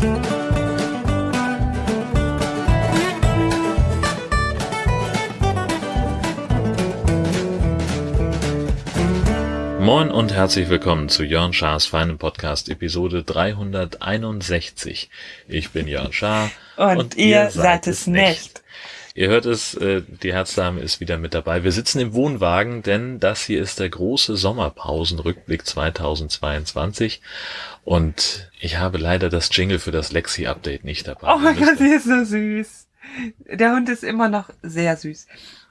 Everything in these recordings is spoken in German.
Moin und herzlich willkommen zu Jörn Schars feinem Podcast Episode 361. Ich bin Jörn Schaar und, und ihr, seid, es nicht. nicht. Ihr hört es, äh, die Herzdame ist wieder mit dabei. Wir sitzen im Wohnwagen, denn das hier ist der große Sommerpausenrückblick 2022 und ich habe leider das Jingle für das Lexi-Update nicht dabei. Oh mein Gott, sie ist so süß. Der Hund ist immer noch sehr süß.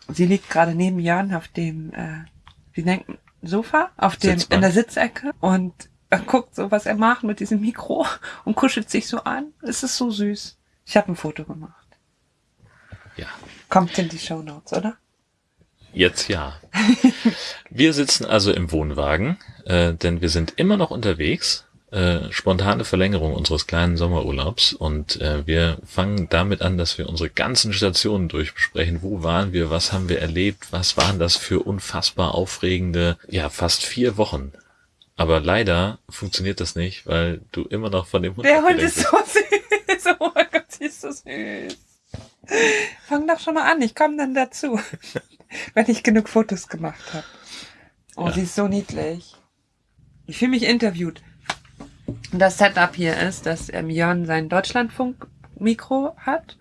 Sie liegt gerade neben Jörn auf dem, äh, wie nennt Sofa auf dem in der Sitzecke und er guckt so, was er macht mit diesem Mikro und kuschelt sich so an. Es ist so süß. Ich habe ein Foto gemacht. Ja. Kommt in die Show Notes, oder? Jetzt ja. wir sitzen also im Wohnwagen, äh, denn wir sind immer noch unterwegs äh, spontane Verlängerung unseres kleinen Sommerurlaubs und äh, wir fangen damit an, dass wir unsere ganzen Stationen durchbesprechen. Wo waren wir? Was haben wir erlebt? Was waren das für unfassbar aufregende, ja, fast vier Wochen? Aber leider funktioniert das nicht, weil du immer noch von dem Hund Der Hund ist so süß. Oh mein Gott, sie ist so süß. Fang doch schon mal an, ich komme dann dazu. wenn ich genug Fotos gemacht habe. Oh, ja. sie ist so niedlich. Ich fühle mich interviewt das Setup hier ist, dass ähm, Jörn sein Deutschlandfunk-Mikro hat.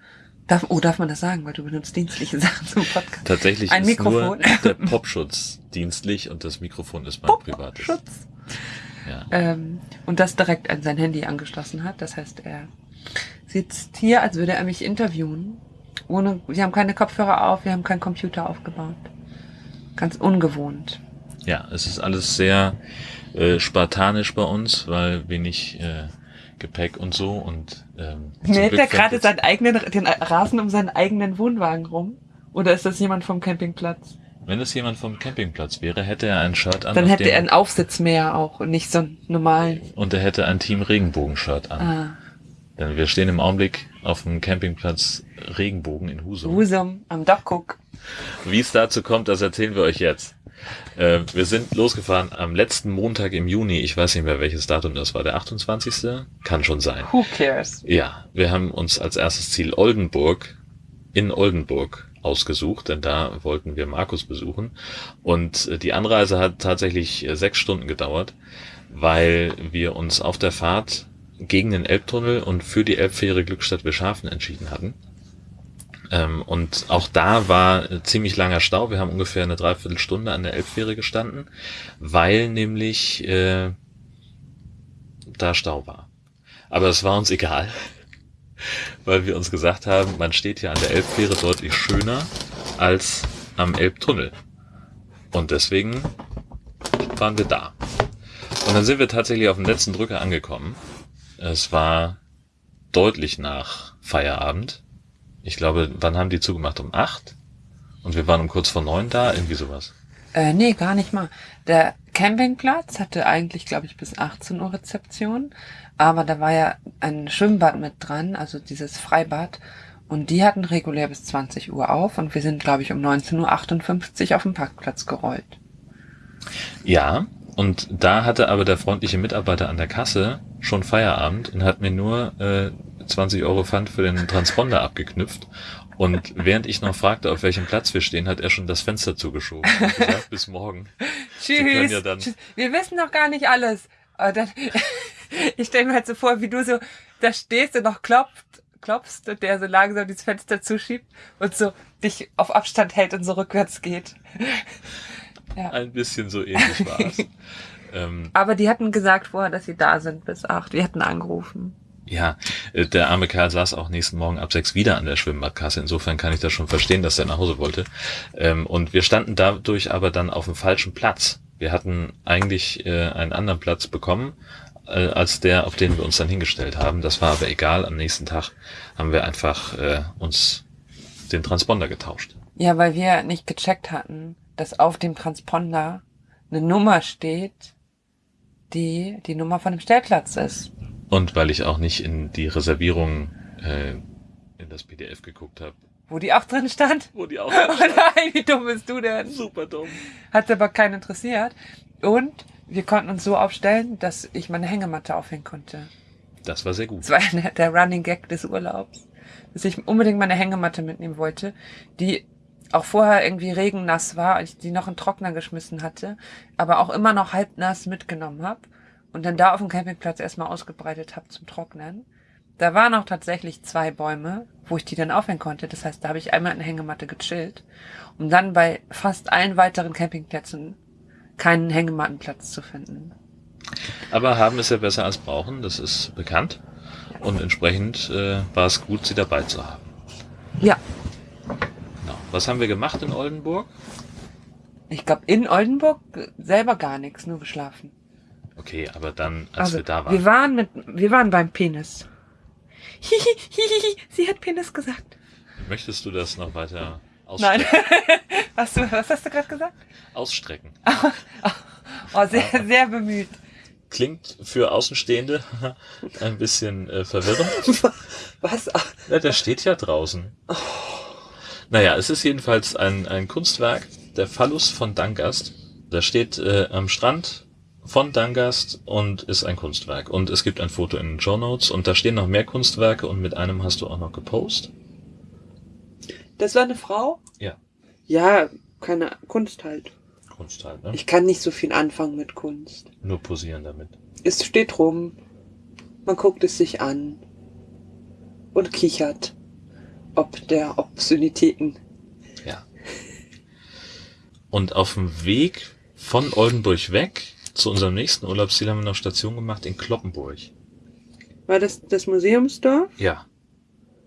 Darf, oh, darf man das sagen, weil du benutzt dienstliche Sachen zum Podcast? Tatsächlich Ein ist Mikrofon. nur der Popschutz dienstlich und das Mikrofon ist mein privates. Popschutz. Ja. Ähm, und das direkt an sein Handy angeschlossen hat. Das heißt, er sitzt hier, als würde er mich interviewen. Ohne, wir haben keine Kopfhörer auf, wir haben keinen Computer aufgebaut. Ganz ungewohnt. Ja, es ist alles sehr äh, spartanisch bei uns, weil wenig äh, Gepäck und so und ähm, Mäht er gerade seinen eigenen den Rasen um seinen eigenen Wohnwagen rum? Oder ist das jemand vom Campingplatz? Wenn es jemand vom Campingplatz wäre, hätte er ein Shirt an. Dann hätte er einen Aufsitz mehr auch und nicht so einen normalen. Und er hätte ein Team Regenbogen-Shirt an. Ah. Denn wir stehen im Augenblick auf dem Campingplatz Regenbogen in Husum. Husum, am Dachguck. Wie es dazu kommt, das erzählen wir euch jetzt. Äh, wir sind losgefahren am letzten Montag im Juni. Ich weiß nicht mehr, welches Datum das war. Der 28. Kann schon sein. Who cares? Ja, wir haben uns als erstes Ziel Oldenburg in Oldenburg ausgesucht, denn da wollten wir Markus besuchen. Und äh, die Anreise hat tatsächlich äh, sechs Stunden gedauert, weil wir uns auf der Fahrt gegen den Elbtunnel und für die Elbfähre Glückstadt Beschafen entschieden hatten. Ähm, und auch da war ziemlich langer Stau. Wir haben ungefähr eine Dreiviertelstunde an der Elbfähre gestanden, weil nämlich äh, da Stau war. Aber es war uns egal, weil wir uns gesagt haben, man steht hier an der Elbfähre deutlich schöner als am Elbtunnel. Und deswegen waren wir da. Und dann sind wir tatsächlich auf dem letzten Drücker angekommen. Es war deutlich nach Feierabend ich glaube, wann haben die zugemacht? Um acht? Und wir waren um kurz vor neun da? Irgendwie sowas. Äh, nee, gar nicht mal. Der Campingplatz hatte eigentlich, glaube ich, bis 18 Uhr Rezeption. Aber da war ja ein Schwimmbad mit dran, also dieses Freibad. Und die hatten regulär bis 20 Uhr auf. Und wir sind, glaube ich, um 19.58 Uhr auf dem Parkplatz gerollt. Ja, und da hatte aber der freundliche Mitarbeiter an der Kasse schon Feierabend und hat mir nur äh, 20 Euro Pfand für den Transponder abgeknüpft. Und während ich noch fragte, auf welchem Platz wir stehen, hat er schon das Fenster zugeschoben und gesagt, bis morgen. Tschüss. Ja dann wir wissen noch gar nicht alles. Dann, ich stelle mir halt so vor, wie du so da stehst und noch klopft, klopfst und der so langsam dieses Fenster zuschiebt und so dich auf Abstand hält und so rückwärts geht. Ja. Ein bisschen so ähnlich war es. ähm, Aber die hatten gesagt vorher, dass sie da sind bis acht. Wir hätten angerufen. Ja, äh, der arme Kerl saß auch nächsten Morgen ab sechs wieder an der Schwimmbadkasse. Insofern kann ich das schon verstehen, dass er nach Hause wollte. Ähm, und wir standen dadurch aber dann auf dem falschen Platz. Wir hatten eigentlich äh, einen anderen Platz bekommen, äh, als der, auf den wir uns dann hingestellt haben. Das war aber egal. Am nächsten Tag haben wir einfach uns den Transponder getauscht. Ja, weil wir nicht gecheckt hatten, dass auf dem Transponder eine Nummer steht, die die Nummer von dem Stellplatz ist. Und weil ich auch nicht in die Reservierung äh, in das PDF geguckt habe. Wo die auch drin stand? Wo die auch drin stand. Oh nein, wie dumm bist du denn? Super dumm. Hat aber keinen interessiert. Und wir konnten uns so aufstellen, dass ich meine Hängematte aufhängen konnte. Das war sehr gut. Das war der, der Running Gag des Urlaubs, dass ich unbedingt meine Hängematte mitnehmen wollte, die auch vorher irgendwie regennass war, als ich die noch in den Trockner geschmissen hatte, aber auch immer noch halb nass mitgenommen habe und dann da auf dem Campingplatz erstmal ausgebreitet habe zum Trocknen. Da waren auch tatsächlich zwei Bäume, wo ich die dann aufhängen konnte. Das heißt, da habe ich einmal in der Hängematte gechillt, um dann bei fast allen weiteren Campingplätzen keinen Hängemattenplatz zu finden. Aber haben ist ja besser als brauchen, das ist bekannt. Und entsprechend äh, war es gut, sie dabei zu haben. Ja, Genau. Was haben wir gemacht in Oldenburg? ich glaube in Oldenburg selber gar nichts, nur geschlafen. Okay, aber dann, als wir da waren. Also, wir waren mit, wir waren beim Penis. Hihi, hihi, sie hat Penis gesagt. Möchtest du das noch weiter Nein. ausstrecken? was, du, was hast du gerade gesagt? ausstrecken? Oh, sehr, sehr bemüht. Klingt für Außenstehende ein bisschen äh, verwirrend. Was? Ja, der steht ja draußen. Naja, es ist jedenfalls ein, ein Kunstwerk, der Phallus von Dangast. Der steht äh, am Strand von Dangast und ist ein Kunstwerk. Und es gibt ein Foto in den Show Notes und da stehen noch mehr Kunstwerke und mit einem hast du auch noch gepostet. Das war eine Frau? Ja. Ja, keine Kunst halt. Kunst halt, ne? Ich kann nicht so viel anfangen mit Kunst. Nur posieren damit. Es steht rum, man guckt es sich an und kichert. Ob der Obszönitäten. Ja. Und auf dem Weg von Oldenburg weg zu unserem nächsten Urlaubsziel haben wir noch Station gemacht in Kloppenburg. War das das Museumsdorf? Ja.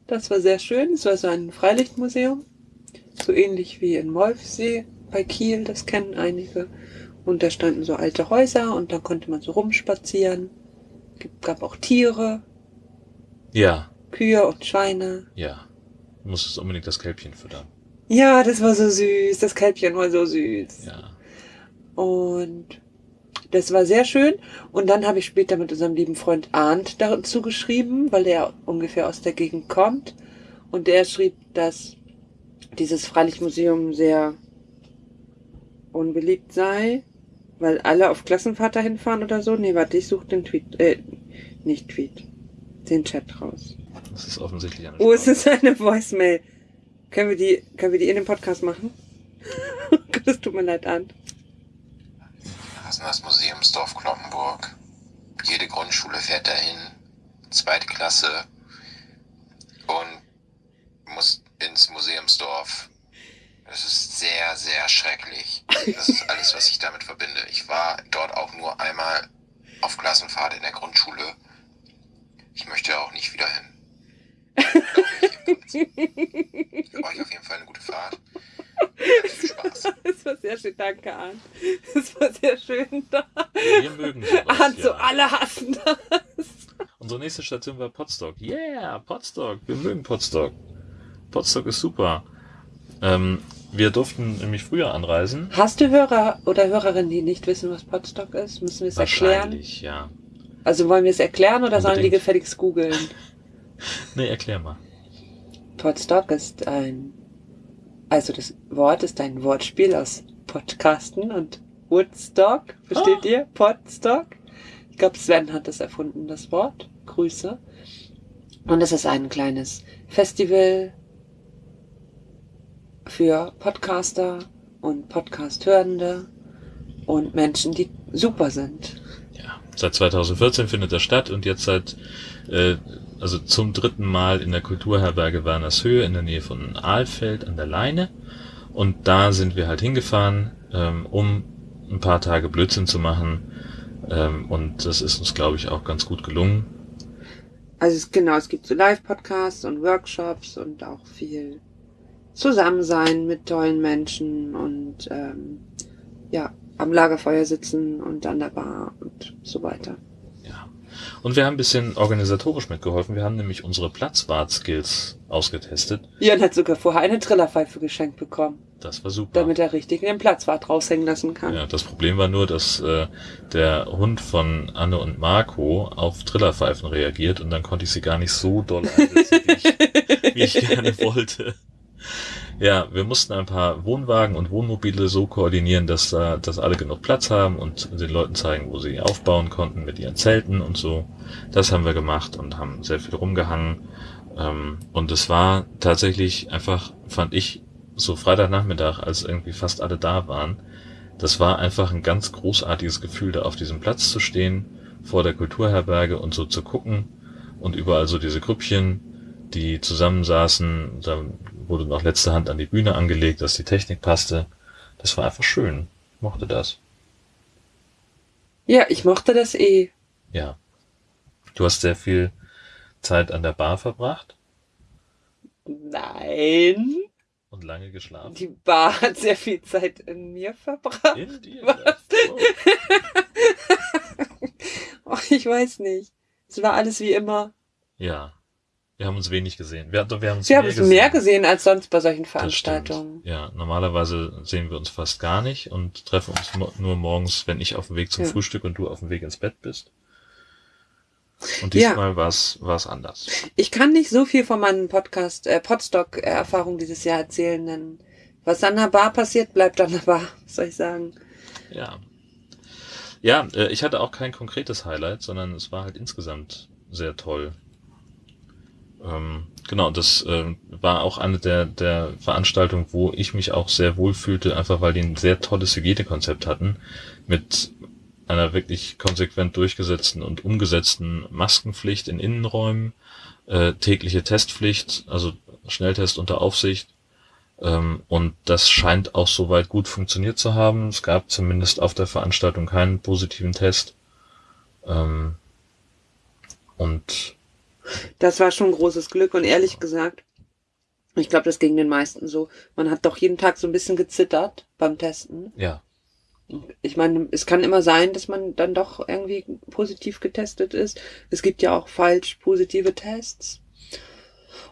Das war sehr schön. Es war so ein Freilichtmuseum. So ähnlich wie in Molfsee bei Kiel, das kennen einige. Und da standen so alte Häuser und da konnte man so rumspazieren. Gab- Gab auch Tiere, Ja. Kühe und Schweine. Ja. Du musstest unbedingt das Kälbchen füttern. Ja, das war so süß. Das Kälbchen war so süß. Ja. Und das war sehr schön. Und dann habe ich später mit unserem lieben Freund Arndt dazu geschrieben, weil der ungefähr aus der Gegend kommt. Und der schrieb, dass dieses Freilichtmuseum sehr unbeliebt sei, weil alle auf Klassenfahrt dahin fahren oder so. Nee, warte, ich suche den Tweet, äh, nicht Tweet, den Chat raus. Das ist offensichtlich eine Oh, es ist eine Voicemail. Können wir die, können wir die in dem Podcast machen? das tut mir leid, Arndt. Das ist das Museumsdorf Kloppenburg. Jede Grundschule fährt dahin. Zweite Klasse. Und muss ins Museumsdorf. Das ist sehr, sehr schrecklich. Das ist alles, was ich damit verbinde. Ich war dort auch nur einmal auf Klassenfahrt in der Grundschule. Ich möchte auch nicht wieder hin. Für euch auf jeden Fall eine gute Fahrt. Spaß. Das war sehr schön, danke, Arndt. Das war sehr schön da. Wir mögen sowas. Arndt, so ja. alle hassen das. Unsere nächste Station war Potsdok. Yeah, Potsdok. Wir mögen Potsdok. Potsdok ist super. Ähm, wir durften nämlich früher anreisen. Hast du Hörer oder Hörerinnen, die nicht wissen, was Potstock ist? Müssen wir es erklären? Wahrscheinlich, ja. Also wollen wir es erklären oder sollen die Unbedingt. gefälligst googeln? Nee, erklär mal. Podstock ist ein, also das Wort ist ein Wortspiel aus Podcasten und Woodstock. Versteht Ah. ihr? Podstock. Ich glaube, Sven hat das erfunden, das Wort. Grüße. Und es ist ein kleines Festival für Podcaster und Podcast-Hörende und Menschen, die super sind. Ja. Seit 2014 findet das statt und jetzt seit, äh, also zum dritten Mal in der Kulturherberge Wernershöhe in der Nähe von Ahlfeld an der Leine. Und da sind wir halt hingefahren, ähm, um ein paar Tage Blödsinn zu machen. Ähm, und das ist uns, glaube ich, auch ganz gut gelungen. Also es, genau, es gibt so Live-Podcasts und Workshops und auch viel Zusammensein mit tollen Menschen und ähm, ja, am Lagerfeuer sitzen und an der Bar und so weiter. Und wir haben ein bisschen organisatorisch mitgeholfen. Wir haben nämlich unsere Platzwart-Skills ausgetestet. Jan hat sogar vorher eine Trillerpfeife geschenkt bekommen, Das war super. damit er richtig den Platzwart raushängen lassen kann. Ja, das Problem war nur, dass äh, der Hund von Anne und Marco auf Trillerpfeifen reagiert und dann konnte ich sie gar nicht so doll einsetzen, wie ich, wie ich gerne wollte. Ja, wir mussten ein paar Wohnwagen und Wohnmobile so koordinieren, dass, äh, dass alle genug Platz haben und den Leuten zeigen, wo sie aufbauen konnten mit ihren Zelten und so. Das haben wir gemacht und haben sehr viel rumgehangen. Ähm, und es war tatsächlich einfach, fand ich, so Freitagnachmittag, als irgendwie fast alle da waren, das war einfach ein ganz großartiges Gefühl, da auf diesem Platz zu stehen, vor der Kulturherberge und so zu gucken und überall so diese Grüppchen, die zusammensaßen, da wurde noch letzte Hand an die Bühne angelegt, dass die Technik passte. Das war einfach schön. Ich mochte das. Ja, ich mochte das eh. Ja. Du hast sehr viel Zeit an der Bar verbracht Nein. und lange geschlafen. Die Bar hat sehr viel Zeit in mir verbracht. In dir? Oh. Oh, ich weiß nicht. Es war alles wie immer. Ja. Wir haben uns wenig gesehen. Wir, wir haben uns Wir haben mehr es mehr gesehen als sonst bei solchen. Veranstaltungen. Ja, normalerweise sehen wir uns fast gar nicht und treffen uns nur morgens, wenn ich auf dem Weg zum Ja. Frühstück und du auf dem Weg ins Bett bist. Und Ja. diesmal war's war's anders. Ich kann nicht so viel von meinen Podcast, äh, Podstock-Erfahrungen dieses Jahr erzählen, denn was an der Bar passiert, bleibt an der Bar, was soll ich sagen. Ja. Ja, äh, ich hatte auch kein konkretes Highlight, sondern es war halt insgesamt sehr toll. Ähm, genau, das äh, war auch eine der, der Veranstaltungen, wo ich mich auch sehr wohl fühlte, einfach weil die ein sehr tolles Hygienekonzept hatten, mit einer wirklich konsequent durchgesetzten und umgesetzten Maskenpflicht in Innenräumen, äh, tägliche Testpflicht, also Schnelltest unter Aufsicht, ähm, und das scheint auch soweit gut funktioniert zu haben. Es gab zumindest auf der Veranstaltung keinen positiven Test. Ähm, und Das war schon großes Glück und ehrlich gesagt, ich glaube, das ging den meisten so. Man hat doch jeden Tag so ein bisschen gezittert beim Testen. ja, Ich meine, es kann immer sein, dass man dann doch irgendwie positiv getestet ist. Es gibt ja auch falsch positive Tests.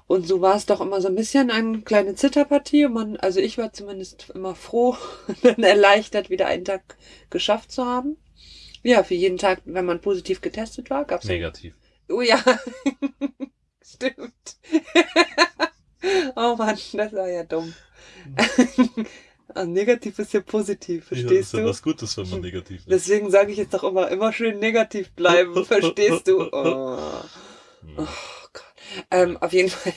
Und so war es doch immer so ein bisschen eine kleine Zitterpartie. Und man, also ich war zumindest immer froh und dann erleichtert, wieder einen Tag geschafft zu haben. Ja, für jeden Tag, wenn man positiv getestet war, gab's negativ. Oh ja, stimmt. oh Mann, das war ja dumm. Ah, negativ ist ja positiv, verstehst du? Gutes, wenn man negativ Deswegen sage ich jetzt doch immer, immer schön negativ bleiben, verstehst du? Oh, Hm. oh Gott. Ähm, auf jeden Fall,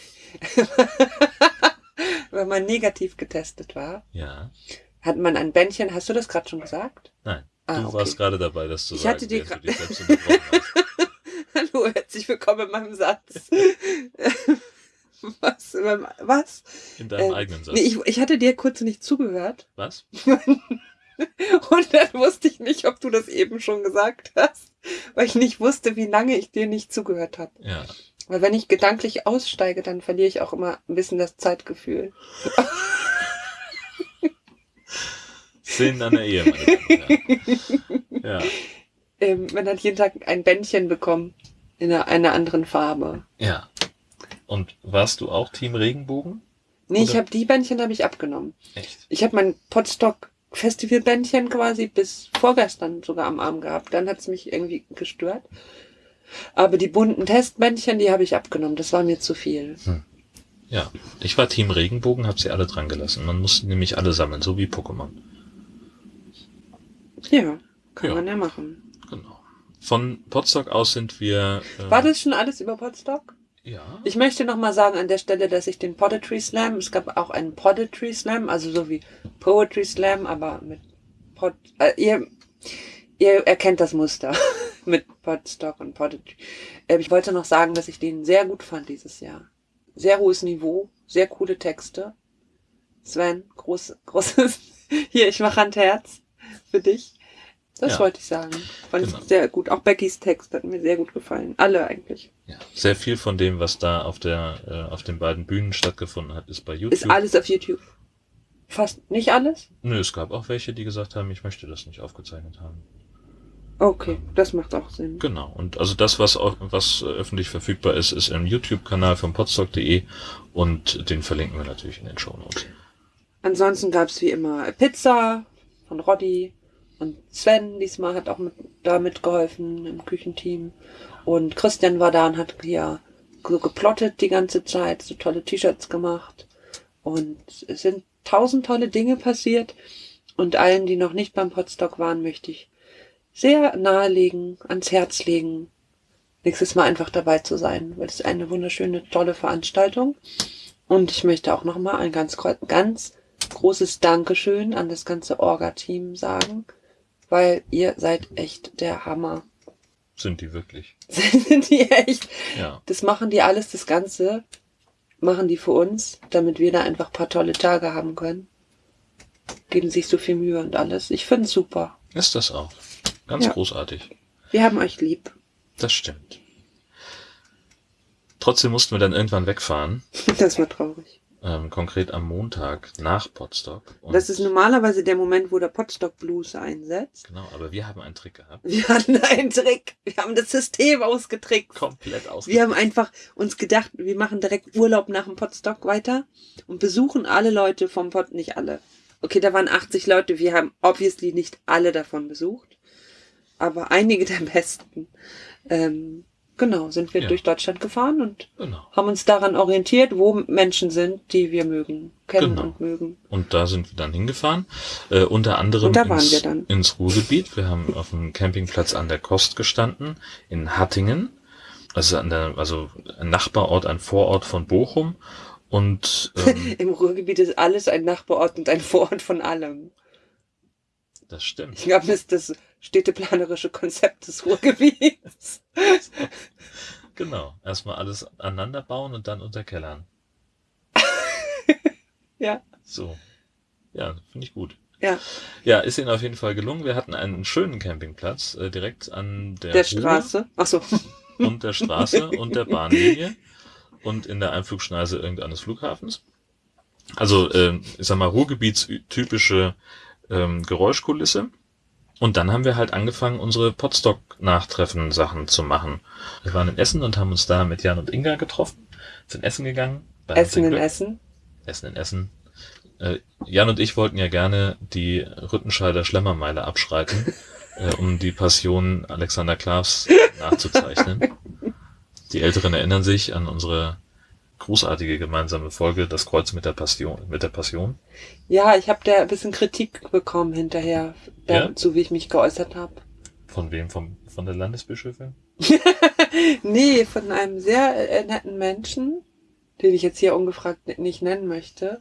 wenn man negativ getestet war, Ja, hat man ein Bändchen, hast du das gerade schon gesagt? nein. Ah, du okay. warst gerade dabei, das zu Ich sagen. hatte du dich selbst unterbrochen hast. Hallo, herzlich willkommen in meinem Satz. was? beim- Was? In deinem Ähm, eigenen Satz. Nee, ich, ich hatte dir kurz nicht zugehört Was? und dann wusste ich nicht, ob du das eben schon gesagt hast, weil ich nicht wusste, wie lange ich dir nicht zugehört habe. Ja. Weil wenn ich gedanklich aussteige, dann verliere ich auch immer ein bisschen das Zeitgefühl. Szenen einer Ehe, meine Damen und Herren. Ja. Ähm, man hat jeden Tag ein Bändchen bekommen in einer, anderen Farbe. Ja. Und warst du auch Team Regenbogen? Nee, ich Oder- habe die Bändchen habe ich abgenommen. Echt? Ich habe mein Potstock Festivalbändchen quasi bis vorgestern sogar am Arm gehabt. Dann hat's mich irgendwie gestört. Aber die bunten Testbändchen, die habe ich abgenommen. Das war mir zu viel. Ja. Ich war Team Regenbogen, hab sie alle dran gelassen. Man musste nämlich alle sammeln, so wie Pokémon. Ja, kann Ja. man ja machen. Von Potsdok aus sind wir. Äh, War das schon alles über Potstock? Ja. Ich möchte noch mal sagen an der Stelle, dass ich den Poetry Slam, es gab auch einen Poetry Slam, also so wie Poetry Slam, aber mit Pod, äh, ihr, ihr erkennt das Muster mit Podstock und Poetry. Äh, ich wollte noch sagen, dass ich den sehr gut fand dieses Jahr. Sehr hohes Niveau, sehr coole Texte. Sven, groß, großes, hier, ich mache Handherz für dich. Das Ja. wollte ich sagen. Fand Genau. ich sehr gut. Auch Beckys Text hat mir sehr gut gefallen. Alle eigentlich. ja. Sehr viel von dem, was da auf der, äh, auf den beiden Bühnen stattgefunden hat, ist bei YouTube. Ist alles auf YouTube. Fast nicht alles? Nö, es gab auch welche, die gesagt haben, ich möchte das nicht aufgezeichnet haben. Okay, das macht auch Sinn. Genau. Und also das, was, au- was äh, öffentlich verfügbar ist, ist im YouTube-Kanal von podstock.de und den verlinken wir natürlich in den Shownotes. Ansonsten gab's wie immer Pizza von Roddy und Sven diesmal hat auch mit, da mitgeholfen im Küchenteam. Und Christian war da und hat hier so geplottet die ganze Zeit, so tolle T-Shirts gemacht. Und es sind tausend tolle Dinge passiert. Und allen, die noch nicht beim Podstock waren, möchte ich sehr nahelegen, ans Herz legen, nächstes Mal einfach dabei zu sein, weil es eine wunderschöne, tolle Veranstaltung. Und ich möchte auch nochmal ein ganz, ganz großes Dankeschön an das ganze Orga-Team sagen, weil ihr seid echt der Hammer. Sind die wirklich? Sind die echt? Ja. Das machen die alles, das Ganze machen die für uns, damit wir da einfach paar tolle Tage haben können. Geben sich so viel Mühe und alles. Ich find's super. Ist das auch. Ganz Ja. großartig. Wir haben euch lieb. Das stimmt. Trotzdem mussten wir dann irgendwann wegfahren. Das war traurig. Ähm, konkret am Montag nach Potsdok. Und Das ist normalerweise der Moment, wo der Potstock Blues einsetzt. Genau, aber wir haben einen Trick gehabt. Wir hatten einen Trick. Wir haben das System ausgetrickst. Komplett aus. Wir haben einfach uns gedacht, wir machen direkt Urlaub nach dem Potstock weiter und besuchen alle Leute vom Pot, nicht alle. Okay, da waren 80 Leute, wir haben obviously nicht alle davon besucht, aber einige der besten. Ähm, genau, sind wir Ja. durch Deutschland gefahren und Genau. haben uns daran orientiert, wo Menschen sind, die wir mögen, kennen Genau. und mögen. Und da sind wir dann hingefahren. Äh, unter anderem Und da waren ins, wir dann. ins Ruhrgebiet. Wir haben auf dem Campingplatz an der Kost gestanden, in Hattingen. Also, an der, also ein Nachbarort, ein Vorort von Bochum. Und ähm, Im Ruhrgebiet ist alles ein Nachbarort und ein Vorort von allem. Das stimmt. Ich glaube, das ist das städteplanerische Konzept des Ruhrgebiets. Genau. Erstmal alles aneinander bauen und dann unterkellern. Ja. So. Ja, finde ich gut. Ja, Ja, ist ihnen auf jeden Fall gelungen. Wir hatten einen schönen Campingplatz äh, direkt an der, der Ruhr Straße. Ach so. und der Straße und der Bahnlinie und in der Einflugschneise irgendeines Flughafens. Also, ähm, ich sag mal, Ruhrgebietstypische ähm, Geräuschkulisse. Und dann haben wir halt angefangen, unsere Potstock-Nachtreffen-Sachen zu machen. Wir waren in Essen und haben uns da mit Jan und Inga getroffen, sind Essen gegangen. Essen in Glück. Essen. Essen in Essen. Äh, Jan und ich wollten ja gerne die Rüttenscheider Schlemmermeile abschreiten, äh, um die Passion Alexander Klavs nachzuzeichnen. Die Älteren erinnern sich an unsere großartige gemeinsame Folge Das Kreuz mit der Passion. Mit der Passion. Ja, ich habe da ein bisschen Kritik bekommen hinterher, Ja? dazu wie ich mich geäußert habe. Von wem? Vom, von der Landesbischöfin? Nee, von einem sehr äh, netten Menschen, den ich jetzt hier ungefragt nicht nennen möchte,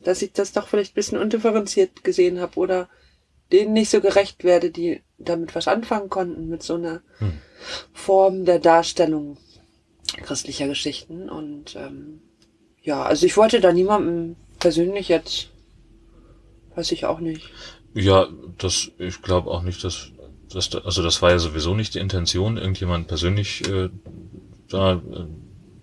dass ich das doch vielleicht ein bisschen undifferenziert gesehen habe oder denen nicht so gerecht werde, die damit was anfangen konnten, mit so einer Hm. Form der Darstellung christlicher Geschichten. Und ähm, ja, also ich wollte da niemandem persönlich jetzt, weiß ich auch nicht. Ja, das, ich glaube auch nicht, dass, dass da, also das war ja sowieso nicht die Intention, irgendjemand persönlich äh, da äh,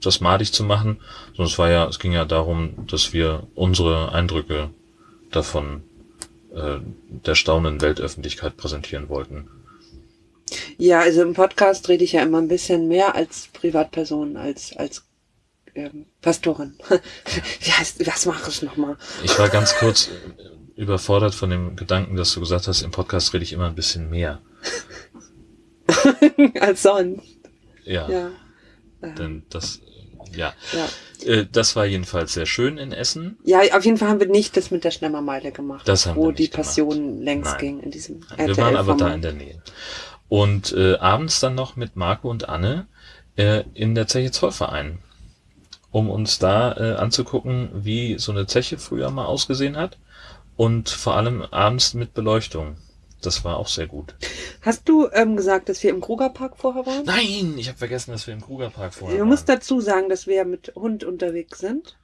das madig zu machen, sondern es war ja, es ging ja darum, dass wir unsere Eindrücke davon äh, der staunenden Weltöffentlichkeit präsentieren wollten. Ja, also im Podcast rede ich ja immer ein bisschen mehr als Privatperson, als, als ähm, Pastorin. Wie heißt, was mache ich nochmal? Ich war ganz kurz äh, überfordert von dem Gedanken, dass du gesagt hast, im Podcast rede ich immer ein bisschen mehr. als sonst. Ja, Ja. Denn das, äh, ja, ja. äh, das war jedenfalls sehr schön in Essen. ja, auf jeden Fall haben wir nicht das mit der Schlemmermeile gemacht, Das haben wo wir die nicht gemacht. Passion längst Nein. ging in diesem Wir waren aber da in der Nähe. Und äh, abends dann noch mit Marco und Anne äh, in der Zeche Zollverein, um uns da äh, anzugucken, wie so eine Zeche früher mal ausgesehen hat und vor allem abends mit Beleuchtung. Das war auch sehr gut. Hast du ähm, gesagt, dass wir im Krugerpark vorher waren? Nein, ich habe vergessen, dass wir im Krugerpark vorher Du waren. musst dazu sagen, dass wir mit Hund unterwegs sind.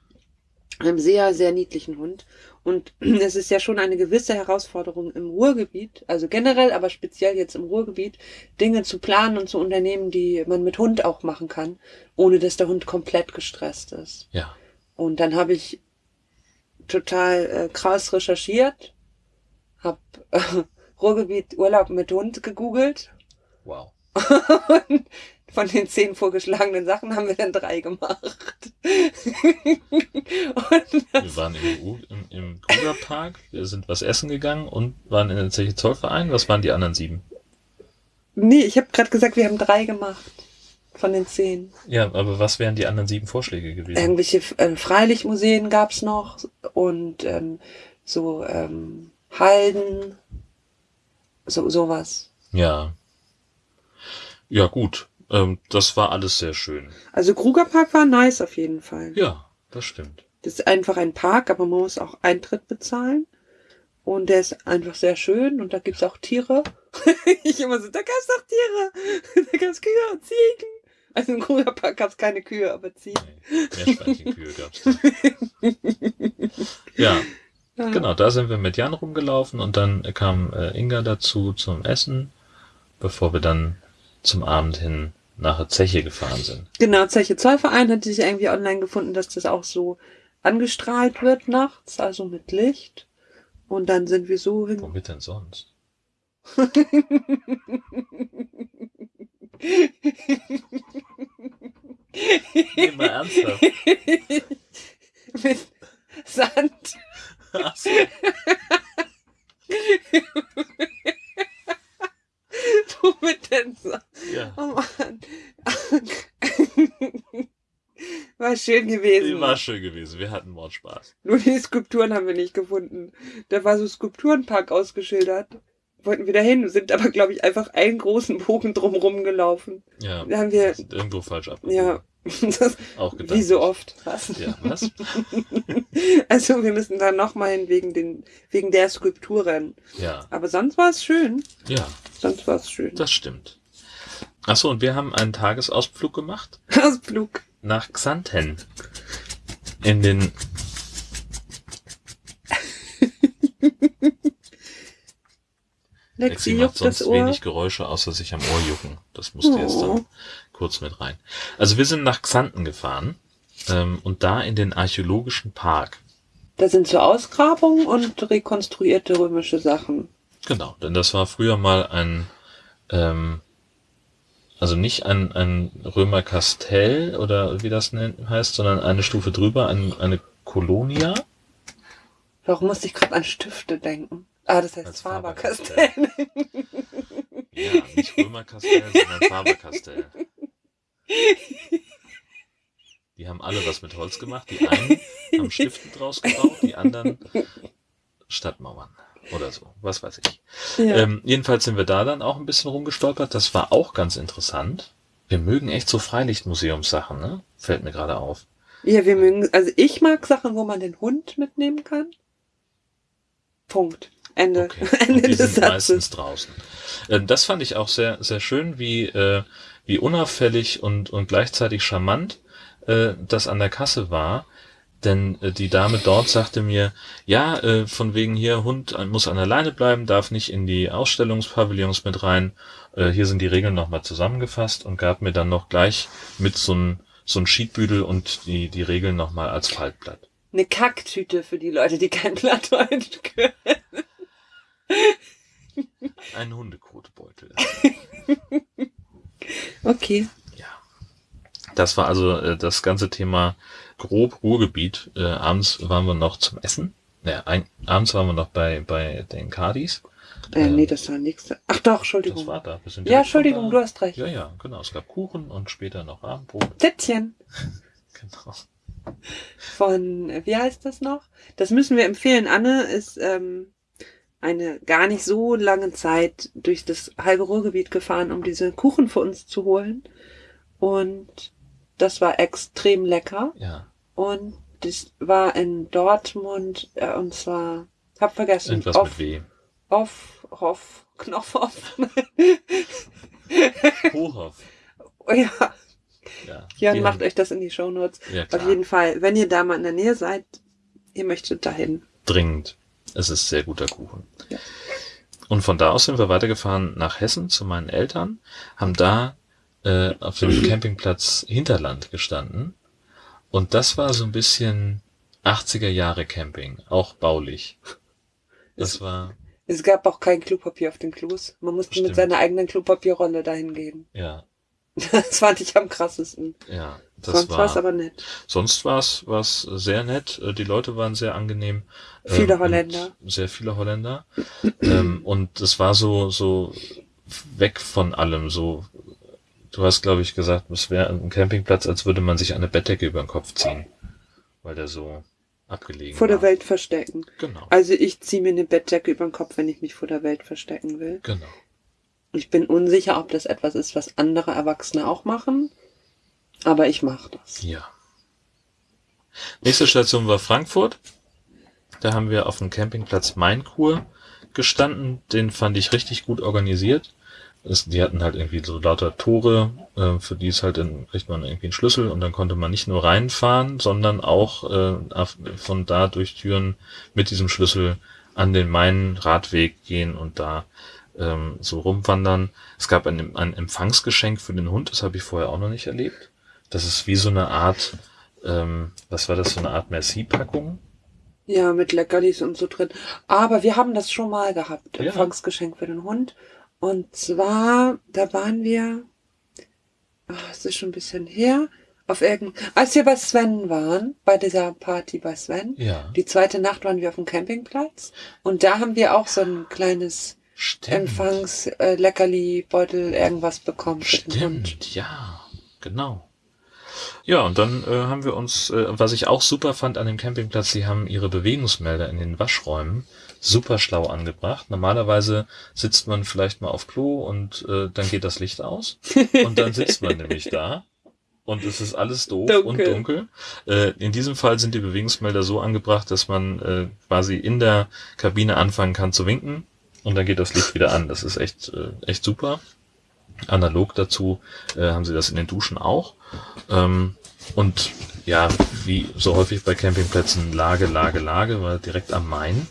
Einem sehr, sehr niedlichen Hund. Und es ist ja schon eine gewisse Herausforderung im Ruhrgebiet, also generell, aber speziell jetzt im Ruhrgebiet, Dinge zu planen und zu unternehmen, die man mit Hund auch machen kann, ohne dass der Hund komplett gestresst ist. Ja, Und dann habe ich total äh, krass recherchiert, habe äh, Ruhrgebiet Urlaub mit Hund gegoogelt wow. und von den zehn vorgeschlagenen Sachen haben wir dann drei gemacht. Wir waren im, U- im, im Krugerpark, wir sind was essen gegangen und waren in der Zeche Zollverein. Was waren die anderen sieben? nee, ich habe gerade gesagt, wir haben drei gemacht. von den zehn. Ja, aber was wären die anderen sieben Vorschläge gewesen? Irgendwelche äh, Freilichtmuseen gab's noch und ähm, so ähm, Halden, so sowas. Ja. Ja, gut. Ähm, das war alles sehr schön. Also Krugerpark war nice auf jeden Fall. Ja, das stimmt. Das ist einfach ein Park, aber man muss auch Eintritt bezahlen. Und der ist einfach sehr schön und da gibt's auch Tiere. ich immer so, da gab's doch Tiere. da gab's Kühe und Ziegen. Also im Krugerpark gab's keine Kühe, aber Ziegen. Nee, gab's da. Ja, Ja. genau, da sind wir mit Jan rumgelaufen und dann kam äh, Inga dazu zum Essen, bevor wir dann zum Abend hin nach der Zeche gefahren sind. Genau, Zeche Zollverein hat sich irgendwie online gefunden, dass das auch so angestrahlt wird nachts, also mit Licht. Und dann sind wir so hin. Womit denn sonst? Nee, mal ernsthaft. mit Sand. Ach so. Womit denn so? Ja, Oh Mann. War schön gewesen. war schön gewesen. Wir hatten Mordspaß. Nur die Skulpturen haben wir nicht gefunden. Da war so Skulpturenpark ausgeschildert. Wollten wir dahin, sind aber, glaube ich, einfach einen großen Bogen drumrum gelaufen. Ja, Da haben wir, sind irgendwo falsch abgebogen. ja, Auch gedacht. wie so oft. Was? Ja, was? Also wir müssen da nochmal hin wegen, den, wegen der Skulpturen. Ja, Aber sonst war es schön. ja, Sonst war es schön. das stimmt. Ach so, und wir haben einen Tagesausflug gemacht Ausflug. nach Xanten. In den Lexi macht sonst wenig Geräusche, außer sich am Ohr jucken. Das musste jetzt Oh. dann kurz mit rein. Also wir sind nach Xanten gefahren ähm, und da in den archäologischen Park. Da sind so Ausgrabungen und rekonstruierte römische Sachen. Genau, denn das war früher mal ein, ähm, also nicht ein, ein Römerkastell oder wie das nennt, heißt, sondern eine Stufe drüber, ein, eine Kolonia. Warum musste ich gerade an Stifte denken? Ah, das heißt Als Faber-Castell. Ja, nicht Römerkastell, sondern Faberkastell. Die haben alle was mit Holz gemacht. Die einen haben Stifte draus gebaut, die anderen Stadtmauern oder so, was weiß ich. ja. Ähm, jedenfalls sind wir da dann auch ein bisschen rumgestolpert. Das war auch ganz interessant. Wir mögen echt so Freilichtmuseumssachen, ne? Fällt mir gerade auf. ja, wir mögen, also ich mag Sachen, wo man den Hund mitnehmen kann. Punkt. Ende. Okay. Ende Und die des sind Satzes. meistens draußen. Ähm, das fand ich auch sehr, sehr schön, wie, äh, wie unauffällig und, und gleichzeitig charmant äh, das an der Kasse war. Denn äh, die Dame dort sagte mir, ja, äh, von wegen hier, Hund äh, muss an der Leine bleiben, darf nicht in die Ausstellungspavillons mit rein. Äh, hier sind die Regeln nochmal zusammengefasst und gab mir dann noch gleich mit so ein so ein Sheetbüdel und die, die Regeln nochmal als Faltblatt. Eine Kacktüte für die Leute, die kein Plattdeutsch können. Ein Hundekotbeutel. Okay. Ja. Das war also äh, das ganze Thema grob Ruhrgebiet. Äh, abends waren wir noch zum Essen. Ja, ein, abends waren wir noch bei, bei den Cardis. Äh, Ähm, nee, das war nichts. Ach doch, Entschuldigung. Das war da. Wir sind ja, Entschuldigung, da. du hast recht. Ja, ja, genau. Es gab Kuchen und später noch Abendbrot. Tittchen Genau. von, wie heißt das noch? Das müssen wir empfehlen. Anne ist ähm, eine gar nicht so lange Zeit durch das halbe Ruhrgebiet gefahren, um diese Kuchen für uns zu holen. Und das war extrem lecker. Ja. Und das war in Dortmund, äh, und zwar, hab vergessen, Irgendwas auf, mit W. auf, auf, Knopfhoff. Hohoff. oh ja, Ja. Jan, macht euch das in die Shownotes. Ja, Auf jeden Fall, wenn ihr da mal in der Nähe seid, ihr möchtet dahin. Dringend. Es ist sehr guter Kuchen. Ja. Und von da aus sind wir weitergefahren nach Hessen zu meinen Eltern, haben da äh, auf dem Campingplatz Hinterland gestanden. Und das war so ein bisschen 80er Jahre Camping, auch baulich. Das war, Es gab auch kein Klopapier auf den Klos. Man musste Stimmt. mit seiner eigenen Klopapierrolle dahin gehen. ja, Das fand ich am krassesten. ja, das Sonst war es aber nett. sonst war es war's sehr nett. Äh, Die Leute waren sehr angenehm. Viele Ähm, Holländer. Sehr viele Holländer. ähm, und es war so, so weg von allem, so du hast, glaube ich, gesagt, es wäre ein Campingplatz, als würde man sich eine Bettdecke über den Kopf ziehen. Weil der so abgelegen Vor der war. Welt verstecken. Genau. Also ich ziehe mir eine Bettdecke über den Kopf, wenn ich mich vor der Welt verstecken will. Genau. Ich bin unsicher, ob das etwas ist, was andere Erwachsene auch machen. Aber ich mache das. Ja. Nächste Station war Frankfurt. Da haben wir auf dem Campingplatz Mainkur gestanden. Den fand ich richtig gut organisiert. Es, die hatten halt irgendwie so lauter Tore, äh, für die es halt dann kriegt man irgendwie einen Schlüssel und dann konnte man nicht nur reinfahren, sondern auch äh, von da durch Türen mit diesem Schlüssel an den Main-Radweg gehen und da ähm, so rumwandern. Es gab ein, ein Empfangsgeschenk für den Hund, das habe ich vorher auch noch nicht erlebt. Das ist wie so eine Art, ähm, was war das, so eine Art Merci-Packung? Ja, mit Leckerlis und so drin. Aber wir haben das schon mal gehabt. Ja. Empfangsgeschenk für den Hund. Und zwar, da waren wir, ach, es ist schon ein bisschen her, auf irgend, als wir bei Sven waren, bei dieser Party bei Sven. Ja. Die zweite Nacht waren wir auf dem Campingplatz. Und da haben wir auch so ein kleines. Empfangs, äh, Leckerli, Beutel, irgendwas bekommen. Stimmt, ja, genau. Ja, und dann äh, haben wir uns, äh, was ich auch super fand an dem Campingplatz, sie haben ihre Bewegungsmelder in den Waschräumen super schlau angebracht. Normalerweise sitzt man vielleicht mal auf Klo und äh, dann geht das Licht aus und dann sitzt man nämlich da und es ist alles doof Dunkel. und dunkel. Äh, in diesem Fall sind die Bewegungsmelder so angebracht, dass man äh, quasi in der Kabine anfangen kann zu winken und dann geht das Licht wieder an. Das ist echt, äh, echt super. Analog dazu äh, haben sie das in den Duschen auch. Ähm, und ja, wie so häufig bei Campingplätzen, Lage, Lage, Lage, war direkt am Main.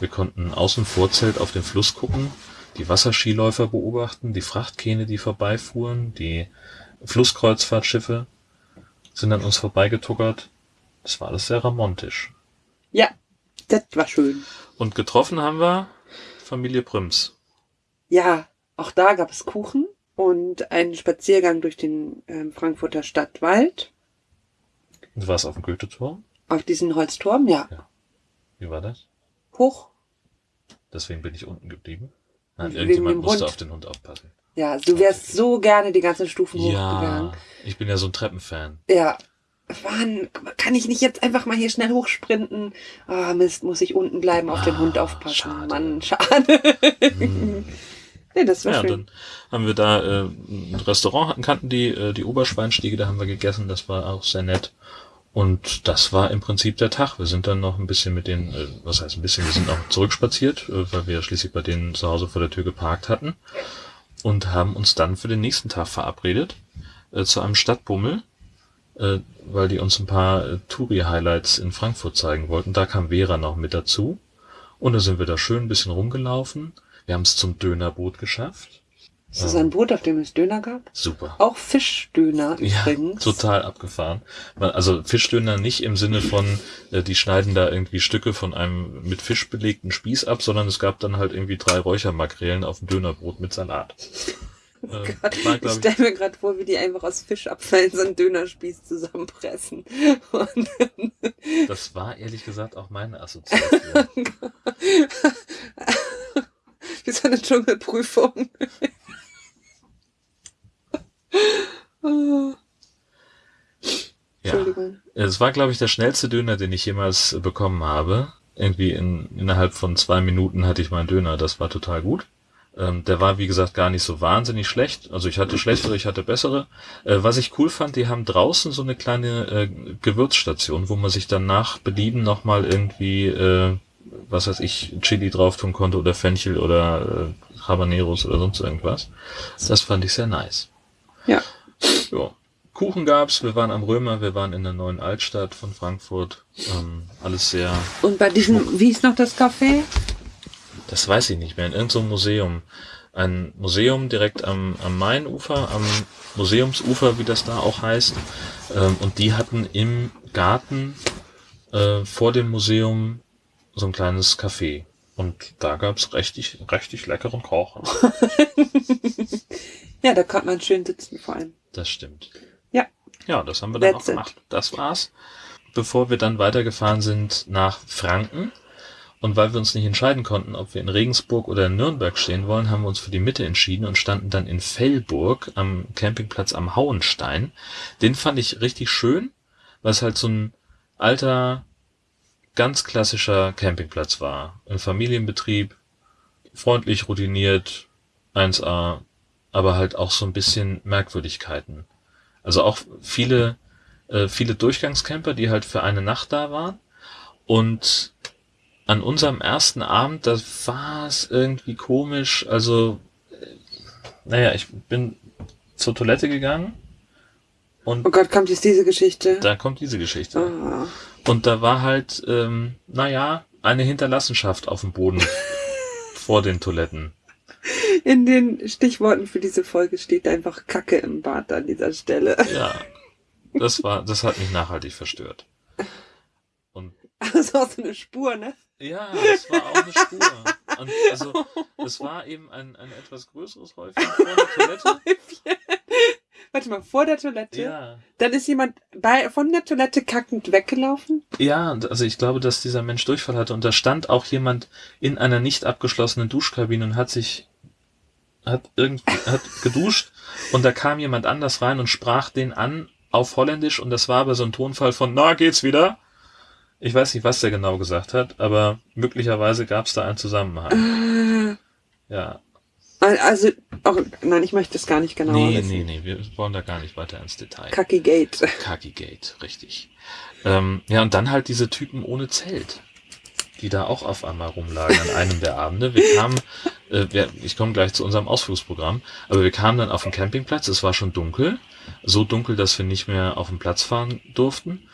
Wir konnten aus dem Vorzelt auf den Fluss gucken, die Wasserskiläufer beobachten, die Frachtkähne, die vorbeifuhren, die Flusskreuzfahrtschiffe sind an uns vorbeigetuckert. Das war alles sehr romantisch. Ja, das war schön. Und getroffen haben wir Familie Prims. Ja, auch da gab es Kuchen und einen Spaziergang durch den ähm, Frankfurter Stadtwald Du warst auf dem Goethe-Turm. auf diesen Holzturm, ja. Wie war das? Hoch. Deswegen bin ich unten geblieben. Nein, irgendjemand musste Hund. auf den Hund aufpassen. Ja, du wärst so gerne die ganzen Stufen Ja, hochgegangen. ich bin ja so ein Treppenfan. Ja. Mann, kann ich nicht jetzt einfach mal hier schnell hochsprinten? Ah, Mist, muss ich unten bleiben, auf den Ah, Hund aufpassen. schade. Mann, schade. Hm. nee, das war Ja, schön. dann haben wir da äh, ein Restaurant, hatten, kannten die, äh, die Oberschweinstiege, da haben wir gegessen, das war auch sehr nett. Und das war im Prinzip der Tag. Wir sind dann noch ein bisschen mit denen, äh, was heißt ein bisschen, wir sind auch zurückspaziert, äh, weil wir schließlich bei denen zu Hause vor der Tür geparkt hatten. Und haben uns dann für den nächsten Tag verabredet, äh, zu einem Stadtbummel, weil die uns ein paar äh, Touri-Highlights in Frankfurt zeigen wollten. Da kam Vera noch mit dazu. Und da sind wir da schön ein bisschen rumgelaufen. Wir haben es zum Dönerboot geschafft. Ist das ein Boot, auf dem es Döner gab? Super. Auch Fischdöner Ja, übrigens. total abgefahren. Also Fischdöner nicht im Sinne von, äh, die schneiden da irgendwie Stücke von einem mit Fisch belegten Spieß ab, sondern es gab dann halt irgendwie drei Räuchermakrelen auf dem Dönerbrot mit Salat. Äh, war, Ich stelle mir gerade vor, wie die einfach aus Fischabfällen so einen Dönerspieß zusammenpressen. Und das war ehrlich gesagt auch meine Assoziation. wie so eine Dschungelprüfung. Oh, ja. Entschuldigung. Es war, glaube ich, der schnellste Döner, den ich jemals bekommen habe. Irgendwie in, innerhalb von zwei Minuten hatte ich meinen Döner. Das war total gut. Ähm, der war, wie gesagt, gar nicht so wahnsinnig schlecht. Also ich hatte schlechtere, ich hatte bessere. Äh, was ich cool fand, die haben draußen so eine kleine äh, Gewürzstation, wo man sich dann nach Belieben nochmal irgendwie, äh, was weiß ich, Chili drauf tun konnte oder Fenchel oder äh, Habaneros oder sonst irgendwas. Das fand ich sehr nice. Ja. Ja. Kuchen gab's, wir waren am Römer, wir waren in der neuen Altstadt von Frankfurt. Ähm, alles sehr, Und bei diesem, wie ist noch das Café? Das weiß ich nicht mehr, in irgendeinem Museum. Ein Museum direkt am, am Mainufer, am Museumsufer, wie das da auch heißt. Ähm, und die hatten im Garten äh, vor dem Museum so ein kleines Café. Und da gab's richtig, richtig leckeren Kochen. Ja, da kann man schön sitzen vor allem. Das stimmt. Ja. Ja, das haben wir dann That's auch gemacht. Das war's. Bevor wir dann weitergefahren sind nach Franken. Und weil wir uns nicht entscheiden konnten, ob wir in Regensburg oder in Nürnberg stehen wollen, haben wir uns für die Mitte entschieden und standen dann in Fellburg am Campingplatz am Hauenstein. Den fand ich richtig schön, weil es halt so ein alter, ganz klassischer Campingplatz war. Ein Familienbetrieb, freundlich, routiniert, 1A, aber halt auch so ein bisschen Merkwürdigkeiten. Also auch viele, äh, viele Durchgangscamper, die halt für eine Nacht da waren. Und an unserem ersten Abend, da war es irgendwie komisch. Also, äh, naja, ich bin zur Toilette gegangen und Oh Gott, kommt jetzt diese Geschichte? da kommt diese Geschichte. Ah. Und da war halt, ähm, naja, eine Hinterlassenschaft auf dem Boden vor den Toiletten. In den Stichworten für diese Folge steht einfach Kacke im Bad an dieser Stelle. Ja, das war, das hat mich nachhaltig verstört. Und Also auch so eine Spur, ne? Ja, es war auch eine Spur. Und also, es war eben ein, ein etwas größeres Häufchen vor der Toilette. Warte mal, vor der Toilette? Ja. Dann ist jemand bei, von der Toilette kackend weggelaufen? Ja, also ich glaube, dass dieser Mensch Durchfall hatte. Und da stand auch jemand in einer nicht abgeschlossenen Duschkabine und hat sich, hat irgendwie, hat geduscht. Und da kam jemand anders rein und sprach den an auf Holländisch. Und das war aber so ein Tonfall von, na, geht's wieder? Ich weiß nicht, was der genau gesagt hat, aber möglicherweise gab es da einen Zusammenhang. Äh, Ja. Also, auch, nein, ich möchte es gar nicht genau Nee, wissen. nee, nee, wir wollen da gar nicht weiter ins Detail. Kacki Gate. Kaki-Gate, richtig. Ähm, ja, und dann halt diese Typen ohne Zelt, die da auch auf einmal rumlagen an einem der Abende. Wir kamen, äh, wir, ich komme gleich zu unserem Ausflugsprogramm, aber wir kamen dann auf den Campingplatz, es war schon dunkel, so dunkel, dass wir nicht mehr auf den Platz fahren durften.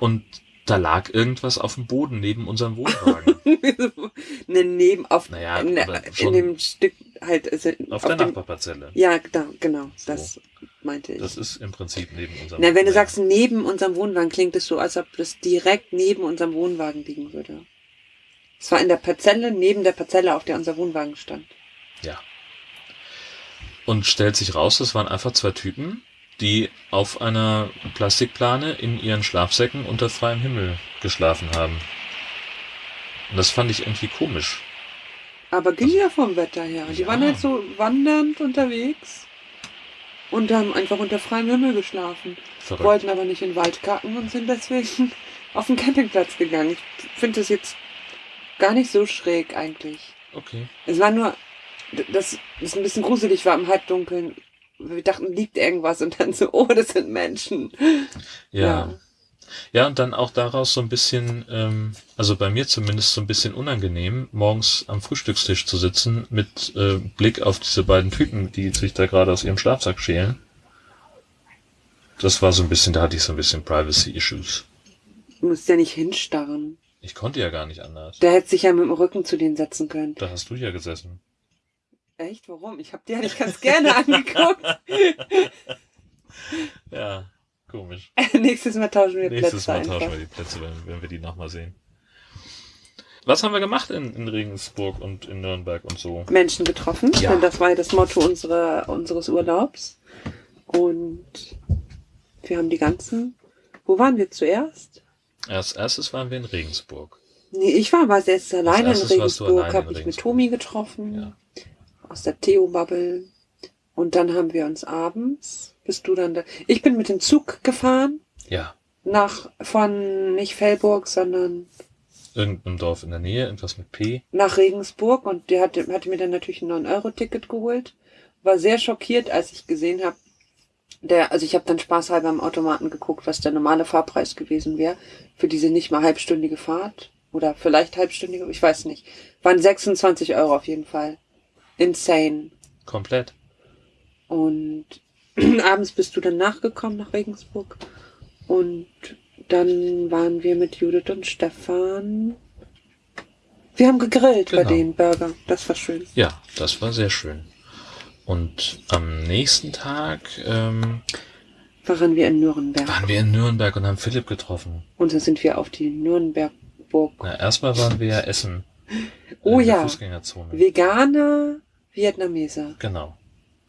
Und da lag irgendwas auf dem Boden neben unserem Wohnwagen. ne, neben, auf, Naja, in, in dem Stück halt, also auf der dem, Nachbarparzelle. Ja, da, genau, So. das meinte ich. Das ist im Prinzip neben unserem Na, wenn du Wohnwagen. sagst neben unserem Wohnwagen, klingt es so, als ob das direkt neben unserem Wohnwagen liegen würde. Es war in der Parzelle, neben der Parzelle, auf der unser Wohnwagen stand. Ja. Und stellt sich raus, das waren einfach zwei Typen, die auf einer Plastikplane in ihren Schlafsäcken unter freiem Himmel geschlafen haben. Und das fand ich irgendwie komisch. Aber ging ja vom Wetter her. Die Ja. waren halt so wandernd unterwegs und haben einfach unter freiem Himmel geschlafen. Verrückt. Wollten aber nicht in den Wald kacken und sind deswegen auf den Campingplatz gegangen. Ich finde das jetzt gar nicht so schräg eigentlich. Okay. Es war nur, dass es ein bisschen gruselig war im Halbdunkeln. Wir dachten, liegt irgendwas und dann so, oh, das sind Menschen. Ja. Ja, und dann auch daraus so ein bisschen, ähm, also bei mir zumindest so ein bisschen unangenehm, morgens am Frühstückstisch zu sitzen mit äh, Blick auf diese beiden Typen, die sich da gerade aus ihrem Schlafsack schälen. Das war so ein bisschen, da hatte ich so ein bisschen Privacy-Issues. Du musst ja nicht hinstarren. Ich konnte ja gar nicht anders. Der hätte sich ja mit dem Rücken zu denen setzen können. Da hast du ja gesessen. Echt? Warum? Ich habe dir nicht ganz gerne angeguckt. Ja, komisch. Nächstes Mal tauschen wir Nächstes Plätze Mal einfach. tauschen wir die Plätze, wenn, wenn wir die nochmal sehen. Was haben wir gemacht in, in Regensburg und in Nürnberg und so? Menschen getroffen. Ja. Denn das war ja das Motto unserer, unseres Urlaubs. Und wir haben die ganzen. Wo waren wir zuerst? Als erstes waren wir in Regensburg. Nee, ich war aber jetzt alleine in Regensburg, habe ich mit. Tomi getroffen. Ja. Aus der Theo-Bubble. Und dann haben wir uns abends, bist du dann da. Ich bin mit dem Zug gefahren. Ja. Nach, von nicht Fellburg, sondern Irgendeinem Dorf in der Nähe, irgendwas mit P. nach Regensburg und der hatte, hatte mir dann natürlich ein 9-Euro-Ticket geholt. War sehr schockiert, als ich gesehen habe, der, also ich habe dann spaßhalber am Automaten geguckt, was der normale Fahrpreis gewesen wäre für diese nicht mal halbstündige Fahrt. Oder vielleicht halbstündige, ich weiß nicht. Waren 26 Euro auf jeden Fall. Insane. Komplett. Und abends bist du dann nachgekommen nach Regensburg. Und dann waren wir mit Judith und Stefan. Wir haben gegrillt bei Genau. den Burger. Das war schön. Ja, das war sehr schön. Und am nächsten Tag ähm, Waren wir in Nürnberg. waren wir in Nürnberg und haben Philipp getroffen. Und dann sind wir auf die Nürnbergburg. Na, erstmal waren wir ja essen. Oh in der ja. Fußgängerzone. Veganer Vietnameser. Genau.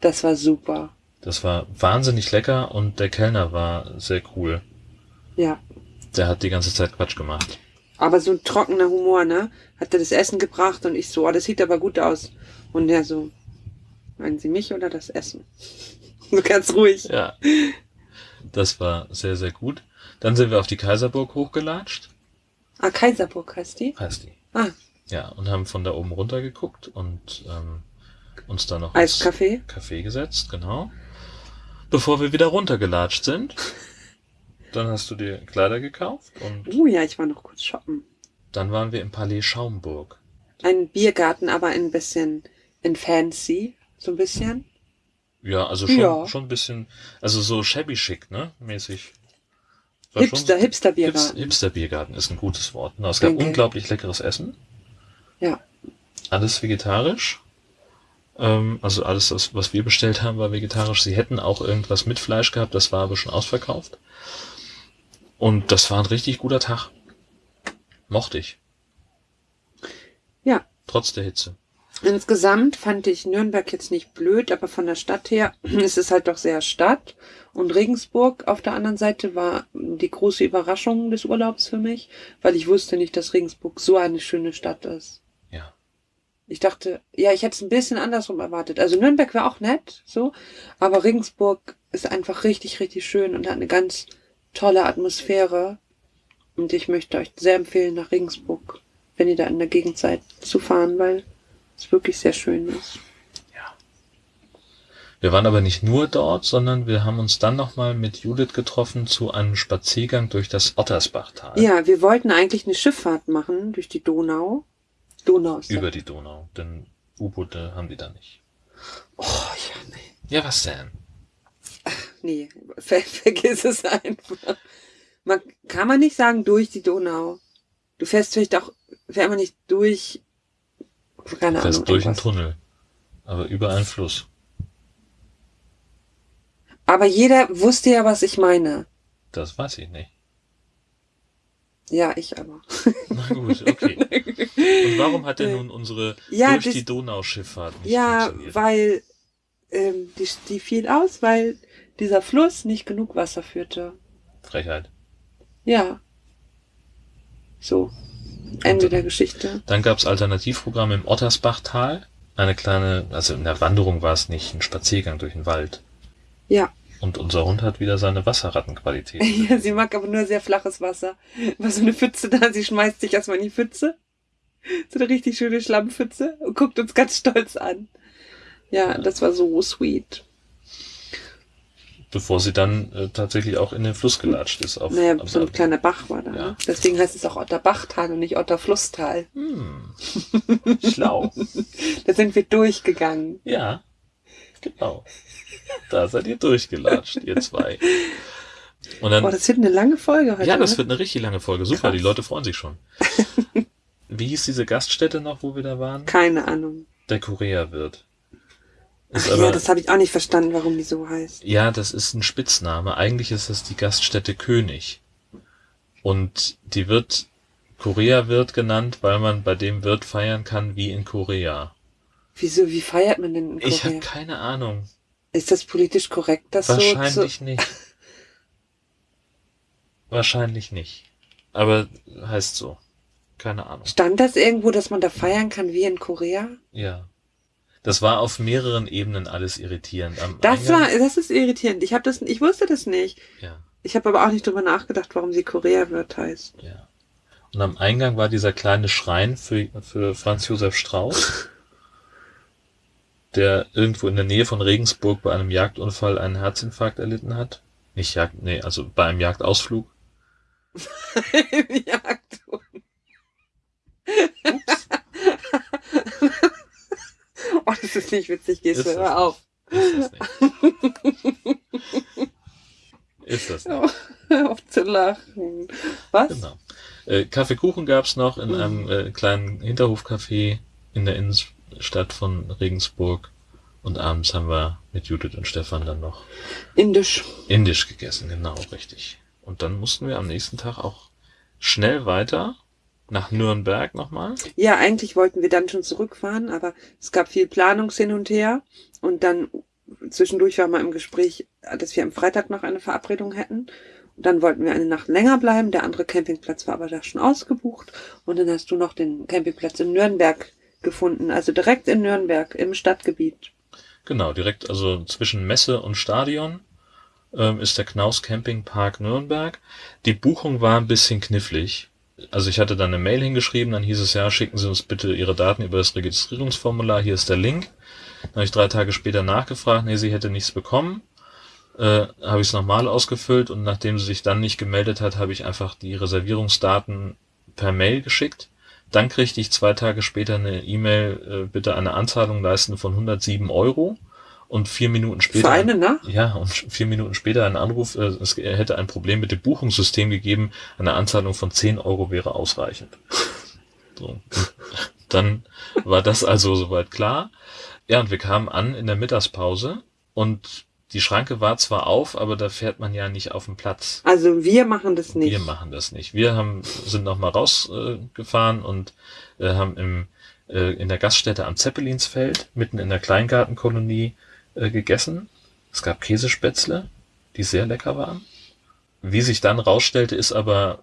Das war super. Das war wahnsinnig lecker und der Kellner war sehr cool. Ja. Der hat die ganze Zeit Quatsch gemacht. Aber so ein trockener Humor, ne? Hat er das Essen gebracht und ich so, oh, das sieht aber gut aus. Und er so, meinen Sie mich oder das Essen? So ganz ruhig. Ja. Das war sehr, sehr gut. Dann sind wir auf die Kaiserburg hochgelatscht, Ah, Kaiserburg heißt die? heißt die. Ah, Ja, und haben von da oben runter geguckt und ähm, uns da noch Eiskaffee. Café gesetzt, genau. Bevor wir wieder runtergelatscht sind. Dann hast du dir Kleider gekauft und Uh, ja, ich war noch kurz shoppen. dann waren wir im Palais Schaumburg. Ein Biergarten, aber ein bisschen in fancy. So ein bisschen. Ja, also schon, Ja. schon ein bisschen, also so shabby chic, ne? Mäßig. War Hipster, schon- Hipster Hips, Biergarten. Hipster Biergarten ist ein gutes Wort. Na, es gab Danke. unglaublich leckeres Essen. Ja. Alles vegetarisch. Ähm, also alles, das, was wir bestellt haben, war vegetarisch. Sie hätten auch irgendwas mit Fleisch gehabt, das war aber schon ausverkauft. Und das war ein richtig guter Tag. Mochte ich. Ja. Trotz der Hitze. Insgesamt fand ich Nürnberg jetzt nicht blöd, aber von der Stadt her ist es halt doch sehr Stadt. Und Regensburg auf der anderen Seite war die große Überraschung des Urlaubs für mich, weil ich wusste nicht, dass Regensburg so eine schöne Stadt ist. Ich dachte, ja, ich hätte es ein bisschen andersrum erwartet. Also Nürnberg wäre auch nett, so, aber Regensburg ist einfach richtig, richtig schön und hat eine ganz tolle Atmosphäre. Und ich möchte euch sehr empfehlen, nach Regensburg, wenn ihr da in der Gegend seid, zu fahren, weil es wirklich sehr schön ist. Ja. Wir waren aber nicht nur dort, sondern wir haben uns dann nochmal mit Judith getroffen zu einem Spaziergang durch das Ottersbachtal. Ja, wir wollten eigentlich eine Schifffahrt machen durch die Donau. Donau ist Über die Donau, denn U-Boote haben die da nicht. Oh, ja, nee. Ja, was denn? Nee, ver vergiss es einfach. Man, kann man nicht sagen, durch die Donau. Du fährst vielleicht auch, fährt man nicht durch, keine Du fährst Ahnung. durch einen irgendwas. Tunnel, aber über einen Fluss. Aber jeder wusste ja, was ich meine. Das weiß ich nicht. Ja, ich aber. Na gut, okay. Und warum hat denn nun unsere Ja, durch das- die Donauschifffahrt nicht Ja, funktioniert? weil ähm, die, die fiel aus, weil dieser Fluss nicht genug Wasser führte. Frechheit. Ja. So. Ende Und- der Geschichte. Dann gab's Alternativprogramme im Ottersbachtal. Eine kleine, also in der Wanderung war es nicht, ein Spaziergang durch den Wald. Ja. Und unser Hund hat wieder seine Wasserrattenqualität. Ja, sie mag aber nur sehr flaches Wasser. War so eine Pfütze da, sie schmeißt sich erstmal in die Pfütze. So eine richtig schöne Schlammpfütze und guckt uns ganz stolz an. Ja, das war so sweet. Bevor sie dann äh, tatsächlich auch in den Fluss gelatscht ist. Auf, Naja, so ein kleiner Bach war da. Ja. Ne? Deswegen heißt es auch Otterbachtal und nicht Otterflusstal. Hm. Schlau. Da sind wir durchgegangen. Ja, genau. Da seid ihr durchgelatscht, ihr zwei. Und dann, Oh, das wird eine lange Folge heute. ja, das ne? wird eine richtig lange Folge. Super, Krass. die Leute freuen sich schon. Wie hieß diese Gaststätte noch, wo wir da waren? Keine Ahnung. Der Korea-Wirt. Ist Ach aber, ja, das habe ich auch nicht verstanden, warum die so heißt. ja, das ist ein Spitzname. Eigentlich ist das die Gaststätte König. Und die wird Korea-Wirt genannt, weil man bei dem Wirt feiern kann wie in Korea. Wieso, wie feiert man denn in Ich habe Korea? keine Ahnung. Ist das politisch korrekt, das so Wahrscheinlich nicht. Wahrscheinlich nicht. Aber heißt so. Keine Ahnung. Stand das irgendwo, dass man da feiern kann wie in Korea? Ja. Das war auf mehreren Ebenen alles irritierend. Am Das Eingang, war, das ist irritierend. Ich habe das, ich wusste das nicht. Ja, Ich habe aber auch nicht drüber nachgedacht, warum sie Korea wird heißt. ja. Und am Eingang war dieser kleine Schrein für, für Franz Josef Strauß, der irgendwo in der Nähe von Regensburg bei einem Jagdunfall einen Herzinfarkt erlitten hat. Nicht Jagd, nee, also bei einem Jagdausflug. Jagd. oh, das ist nicht witzig, gehst du, hör auf. Ist das nicht? Ist das nicht? Hör auf zu lachen. Was? Genau. Äh, Kaffeekuchen gab's noch in Mhm. einem äh, kleinen Hinterhofcafé in der Innenstadt von Regensburg. Und abends haben wir mit Judith und Stefan dann noch Indisch. indisch gegessen, genau, richtig. Und dann mussten wir am nächsten Tag auch schnell weiter nach Nürnberg nochmal. Ja, eigentlich wollten wir dann schon zurückfahren, aber es gab viel Planungs hin und her. Und dann zwischendurch war mal im Gespräch, dass wir am Freitag noch eine Verabredung hätten. Dann wollten wir eine Nacht länger bleiben. Der andere Campingplatz war aber da schon ausgebucht. Und dann hast du noch den Campingplatz in Nürnberg gefunden. Also direkt in Nürnberg, im Stadtgebiet. Genau, direkt also zwischen Messe und Stadion ähm, ist der Knaus Campingpark Nürnberg. Die Buchung war ein bisschen knifflig. Also ich hatte dann eine Mail hingeschrieben, dann hieß es ja, schicken Sie uns bitte Ihre Daten über das Registrierungsformular, hier ist der Link. Dann habe ich drei Tage später nachgefragt, nee, sie hätte nichts bekommen. Äh, habe ich es nochmal ausgefüllt und nachdem sie sich dann nicht gemeldet hat, habe ich einfach die Reservierungsdaten per Mail geschickt. Dann kriegte ich zwei Tage später eine E-Mail, äh, bitte eine Anzahlung leisten von 107 Euro. Und vier Minuten später. Für eine Nacht? Ja, und vier Minuten später ein Anruf, äh, es hätte ein Problem mit dem Buchungssystem gegeben, eine Anzahlung von 10 Euro wäre ausreichend. So. Dann war das also soweit klar. Ja, und wir kamen an in der Mittagspause und die Schranke war zwar auf, aber da fährt man ja nicht auf den Platz. Also wir machen das nicht. Wir machen das nicht. Wir haben, sind noch mal rausgefahren äh, und äh, haben im, äh, in der Gaststätte am Zeppelinsfeld, mitten in der Kleingartenkolonie, äh, gegessen. Es gab Käsespätzle, die sehr lecker waren. Wie sich dann rausstellte, ist aber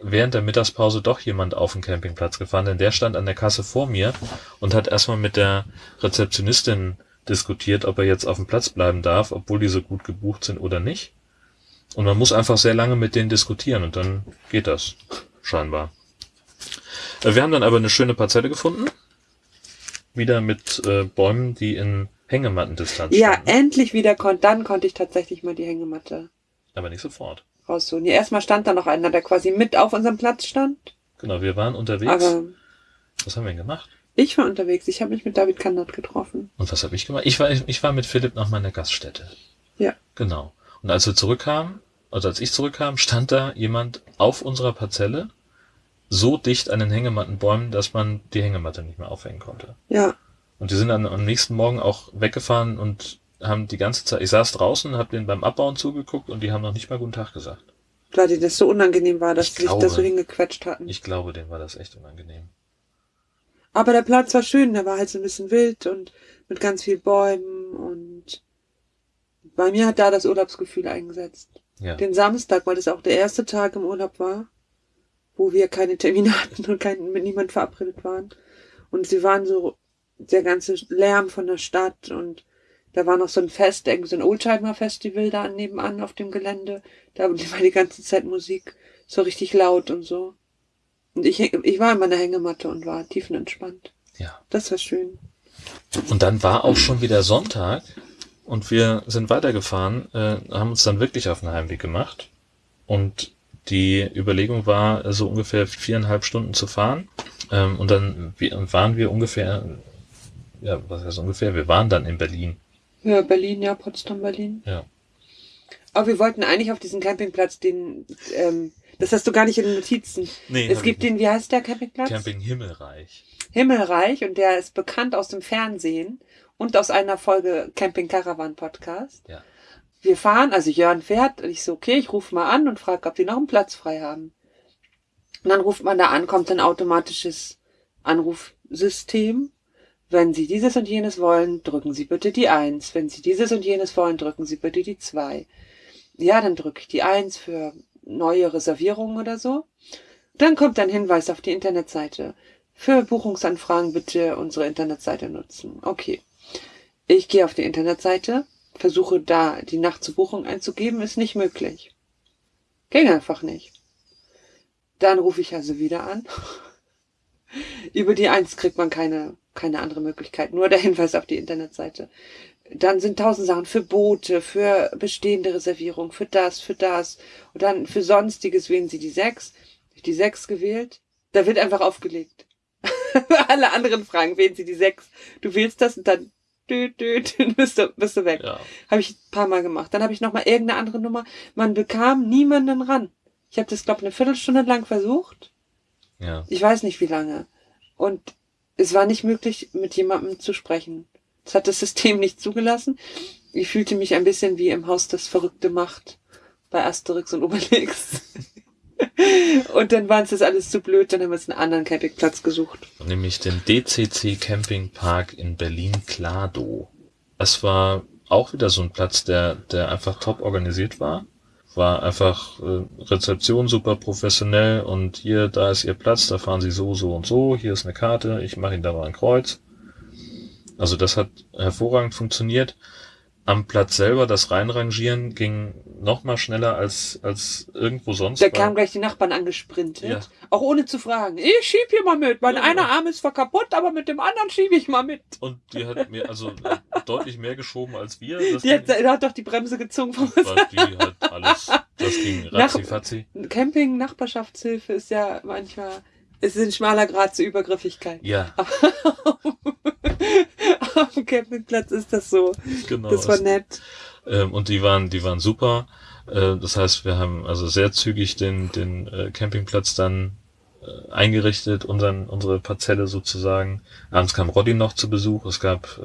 während der Mittagspause doch jemand auf den Campingplatz gefahren, denn der stand an der Kasse vor mir und hat erstmal mit der Rezeptionistin diskutiert, ob er jetzt auf dem Platz bleiben darf, obwohl die so gut gebucht sind oder nicht. Und man muss einfach sehr lange mit denen diskutieren und dann geht das. Scheinbar. Äh, wir haben dann aber eine schöne Parzelle gefunden. Wieder mit äh, Bäumen, die in Hängematten-Distanz. Ja, standen. endlich wieder konnte, dann konnte ich tatsächlich mal die Hängematte. Aber nicht sofort. Rausholen. Ja, erstmal stand da noch einer, der quasi mit auf unserem Platz stand. Genau, wir waren unterwegs. Aber was haben wir denn gemacht? Ich war unterwegs. Ich habe mich mit David Kandert getroffen. Und was habe ich gemacht? Ich war, ich war mit Philipp nach meiner Gaststätte. Ja. Genau. Und als wir zurückkamen, also als ich zurückkam, stand da jemand auf unserer Parzelle so dicht an den Hängemattenbäumen, dass man die Hängematte nicht mehr aufhängen konnte. Ja. Und die sind dann am nächsten Morgen auch weggefahren und haben die ganze Zeit, ich saß draußen, habe denen beim Abbauen zugeguckt und die haben noch nicht mal guten Tag gesagt. Weil denen das so unangenehm war, dass Ich sie sich da so hingequetscht hatten. Ich glaube, denen war das echt unangenehm. Aber der Platz war schön, der war halt so ein bisschen wild und mit ganz viel Bäumen und bei mir hat da das Urlaubsgefühl eingesetzt. Ja. Den Samstag, weil das auch der erste Tag im Urlaub war, wo wir keine Termine hatten und kein, mit niemand verabredet waren. Und sie waren so, der ganze Lärm von der Stadt und da war noch so ein Fest, irgendwie so ein Oldtimer-Festival da nebenan auf dem Gelände. Da war die ganze Zeit Musik so richtig laut und so. Und ich, ich war in meiner Hängematte und war tiefenentspannt. Ja. Das war schön. Und dann war auch schon wieder Sonntag und wir sind weitergefahren, äh, haben uns dann wirklich auf den Heimweg gemacht. Und die Überlegung war, so ungefähr viereinhalb Stunden zu fahren. Ähm, und dann waren wir ungefähr, ja, was heißt ungefähr, wir waren dann in Berlin. Ja, Berlin, ja, Potsdam, Berlin. Ja. Aber wir wollten eigentlich auf diesen Campingplatz, den, ähm, das hast du gar nicht in den Notizen. Nee, es gibt den, wie heißt der Campingplatz? Camping Himmelreich. Himmelreich und der ist bekannt aus dem Fernsehen und aus einer Folge Camping Caravan Podcast. Ja. Wir fahren, also Jörn fährt und ich so, okay, ich rufe mal an und frage, ob die noch einen Platz frei haben. Und dann ruft man da an, kommt ein automatisches Anrufsystem. Wenn Sie dieses und jenes wollen, drücken Sie bitte die Eins. Wenn Sie dieses und jenes wollen, drücken Sie bitte die Zwei. Ja, dann drücke ich die Eins für neue Reservierungen oder so. Dann kommt ein Hinweis auf die Internetseite. Für Buchungsanfragen bitte unsere Internetseite nutzen. Okay. Ich gehe auf die Internetseite, versuche da die Nacht zur Buchung einzugeben, ist nicht möglich. Ging einfach nicht. Dann rufe ich also wieder an. Über die Eins kriegt man keine, keine andere Möglichkeit, nur der Hinweis auf die Internetseite. Dann sind tausend Sachen für Boote, für bestehende Reservierung, für das, für das. Und dann für Sonstiges wählen Sie die sechs. Ich die sechs gewählt. Da wird einfach aufgelegt. Alle anderen Fragen wählen Sie die sechs. Du wählst das und dann dü, dü, dü, bist, du, bist du weg. Ja. Habe ich ein paar Mal gemacht. Dann habe ich noch mal irgendeine andere Nummer. Man bekam niemanden ran. Ich habe das, glaube eine Viertelstunde lang versucht. Ja. Ich weiß nicht wie lange. Und es war nicht möglich, mit jemandem zu sprechen. Das hat das System nicht zugelassen. Ich fühlte mich ein bisschen wie im Haus das Verrückte Macht bei Asterix und Obelix. und dann war uns das alles zu blöd, dann haben wir uns einen anderen Campingplatz gesucht. nämlich den DCC Campingpark in Berlin-Kladow. Es war auch wieder so ein Platz, der, der einfach top organisiert war. war einfach äh, Rezeption super professionell und hier, da ist Ihr Platz, da fahren Sie so, so und so, hier ist eine Karte, ich mache Ihnen da mal ein Kreuz. Also das hat hervorragend funktioniert. Am Platz selber, das Reinrangieren ging noch mal schneller als, als irgendwo sonst. Da kamen gleich die Nachbarn angesprintet. Ja. Auch ohne zu fragen. Ich schieb hier mal mit. Mein Ja. einer Arm ist zwar kaputt, aber mit dem anderen schiebe ich mal mit. Und die hat mir also deutlich mehr geschoben als wir. Das Die hat, hat doch die Bremse gezogen. die hat alles, das ging Nach- ratzi Camping, Nachbarschaftshilfe ist ja manchmal, es ist ein schmaler Grad zur Übergriffigkeit. Ja, Auf dem Campingplatz ist das so. genau. Das war nett. Ähm, und die waren, die waren super. Äh, das heißt, wir haben also sehr zügig den, den äh, Campingplatz dann äh, eingerichtet, unseren, unsere Parzelle sozusagen. Abends kam Roddy noch zu Besuch. Es gab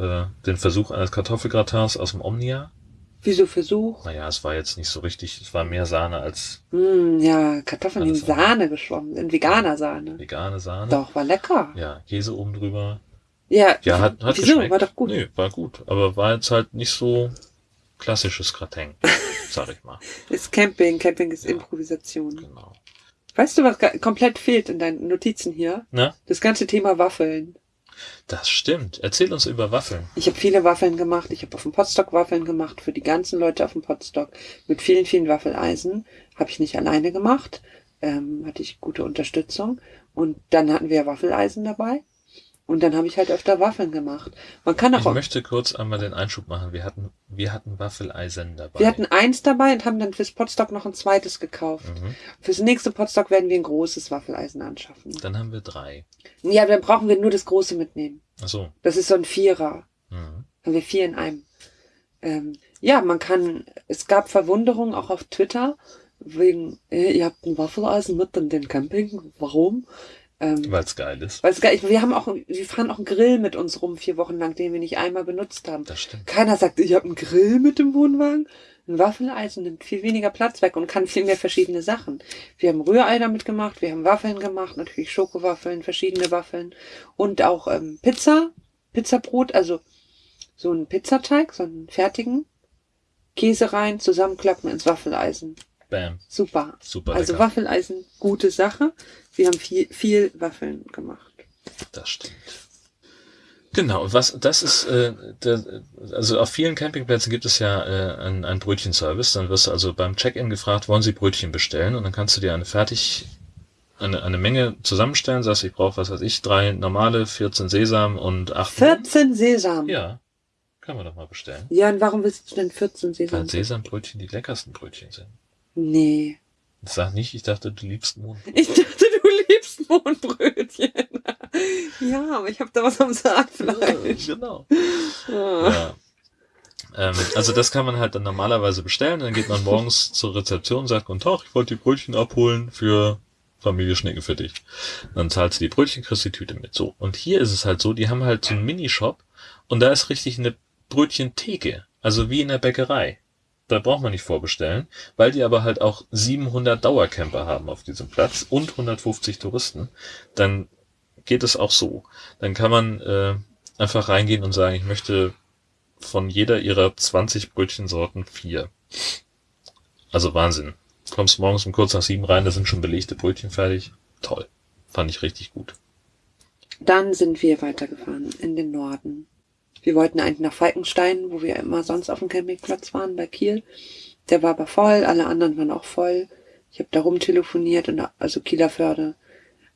den Versuch eines Kartoffelgratins aus dem Omnia. Wieso Versuch? Naja, es war jetzt nicht so richtig, es war mehr Sahne als Hm, ja, Kartoffeln, in. Sahne geschwommen sind. Veganer Sahne. vegane Sahne. Doch, war lecker. Ja, Käse oben drüber. Ja, Ja, hat, hat wieso? geschmeckt. War doch gut. Nee, war gut. Aber war jetzt halt nicht so klassisches Gratin, sag ich mal. Ist Camping. Camping ist Ja. Improvisation. Genau. Weißt du, was komplett fehlt in deinen Notizen hier? Na, Das ganze Thema Waffeln. Das stimmt. Erzähl uns über Waffeln. Ich habe viele Waffeln gemacht. Ich habe auf dem Potstock Waffeln gemacht für die ganzen Leute auf dem Potstock mit vielen, vielen Waffeleisen. Habe ich nicht alleine gemacht. Ähm, hatte ich gute Unterstützung. Und dann hatten wir Waffeleisen dabei. Und dann habe ich halt öfter Waffeln gemacht. Man kann Ich auch. möchte kurz einmal den Einschub machen. Wir hatten, wir hatten Waffeleisen dabei. Wir hatten eins dabei und haben dann fürs Potstock noch ein zweites gekauft. mhm. Fürs nächste Potstock werden wir ein großes Waffeleisen anschaffen. Dann haben wir drei. Ja, dann brauchen wir nur das große mitnehmen. Ach so. Das ist so ein Vierer. Mhm. Haben wir vier in einem. Ähm, ja, man kann, es gab Verwunderung auch auf Twitter, wegen, äh, ihr habt ein Waffeleisen mit in den Camping. Warum? Ähm, Weil es geil ist. weil es geil, wir haben auch, wir fahren auch einen Grill mit uns rum, vier Wochen lang, den wir nicht einmal benutzt haben. Das stimmt. Keiner sagt, ich habe einen Grill mit dem Wohnwagen. Ein Waffeleisen nimmt viel weniger Platz weg und kann viel mehr verschiedene Sachen. Wir haben Rührei damit gemacht, wir haben Waffeln gemacht, natürlich Schokowaffeln, verschiedene Waffeln und auch ähm, Pizza, Pizzabrot, also so einen Pizzateig, so einen fertigen, Käse rein, zusammenklappen ins Waffeleisen. Bam. Super. Super Also lecker. Waffeleisen, gute Sache. Wir haben viel, viel Waffeln gemacht. Das stimmt. Genau, was das ist, äh, der, also auf vielen Campingplätzen gibt es ja äh, einen, einen Brötchenservice. Dann wirst du also beim Check-in gefragt, wollen Sie Brötchen bestellen? Und dann kannst du dir eine fertig, eine, eine Menge zusammenstellen. Sagst, ich brauche, was weiß ich, drei normale, 14 Sesam und acht. 14 Sesam. Ja, kann man doch mal bestellen. Ja, und warum willst du denn 14 Sesam? Weil Sesambrötchen die leckersten Brötchen sind. Nee. Sag nicht, ich dachte, du liebst Mohn. Ich dachte, du liebst Mohnbrötchen. ja, aber ich habe da was am Saatfleisch. genau. Ah. Ja. Ähm, also das kann man halt dann normalerweise bestellen. Dann geht man morgens zur Rezeption und sagt, guten Tag, ich wollte die Brötchen abholen für Familie Schnicke für dich. Dann zahlst du die Brötchen, kriegst die Tüte mit. So. Und hier ist es halt so, die haben halt so einen Minishop und da ist richtig eine Brötchentheke. Also wie in der Bäckerei. Da braucht man nicht vorbestellen, weil die aber halt auch 700 Dauercamper haben auf diesem Platz und 150 Touristen. Dann geht es auch so. Dann kann man äh, einfach reingehen und sagen, ich möchte von jeder ihrer 20 Brötchensorten vier. Also Wahnsinn. Kommst morgens um kurz nach sieben rein, da sind schon belegte Brötchen fertig. Toll. Fand ich richtig gut. Dann sind wir weitergefahren in den Norden. Wir wollten eigentlich nach Falkenstein, wo wir immer sonst auf dem Campingplatz waren, bei Kiel. Der war aber voll, alle anderen waren auch voll. Ich habe da rumtelefoniert, und, also Kielerförde.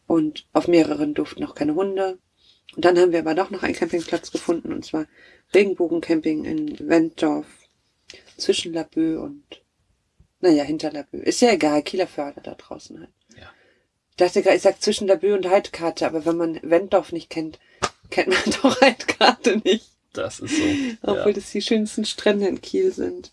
Und auf mehreren durften noch keine Hunde. Und dann haben wir aber doch noch einen Campingplatz gefunden, und zwar Regenbogencamping in Wenddorf. Zwischen Labö und, naja, hinter Labö. Ist ja egal, Kielerförde da draußen halt. Ja. Ich dachte gerade, ich sag zwischen Labö und Heidkarte, aber wenn man Wenddorf nicht kennt, kennt man doch Heidkarte nicht. Das ist so. Obwohl Ja. das die schönsten Strände in Kiel sind.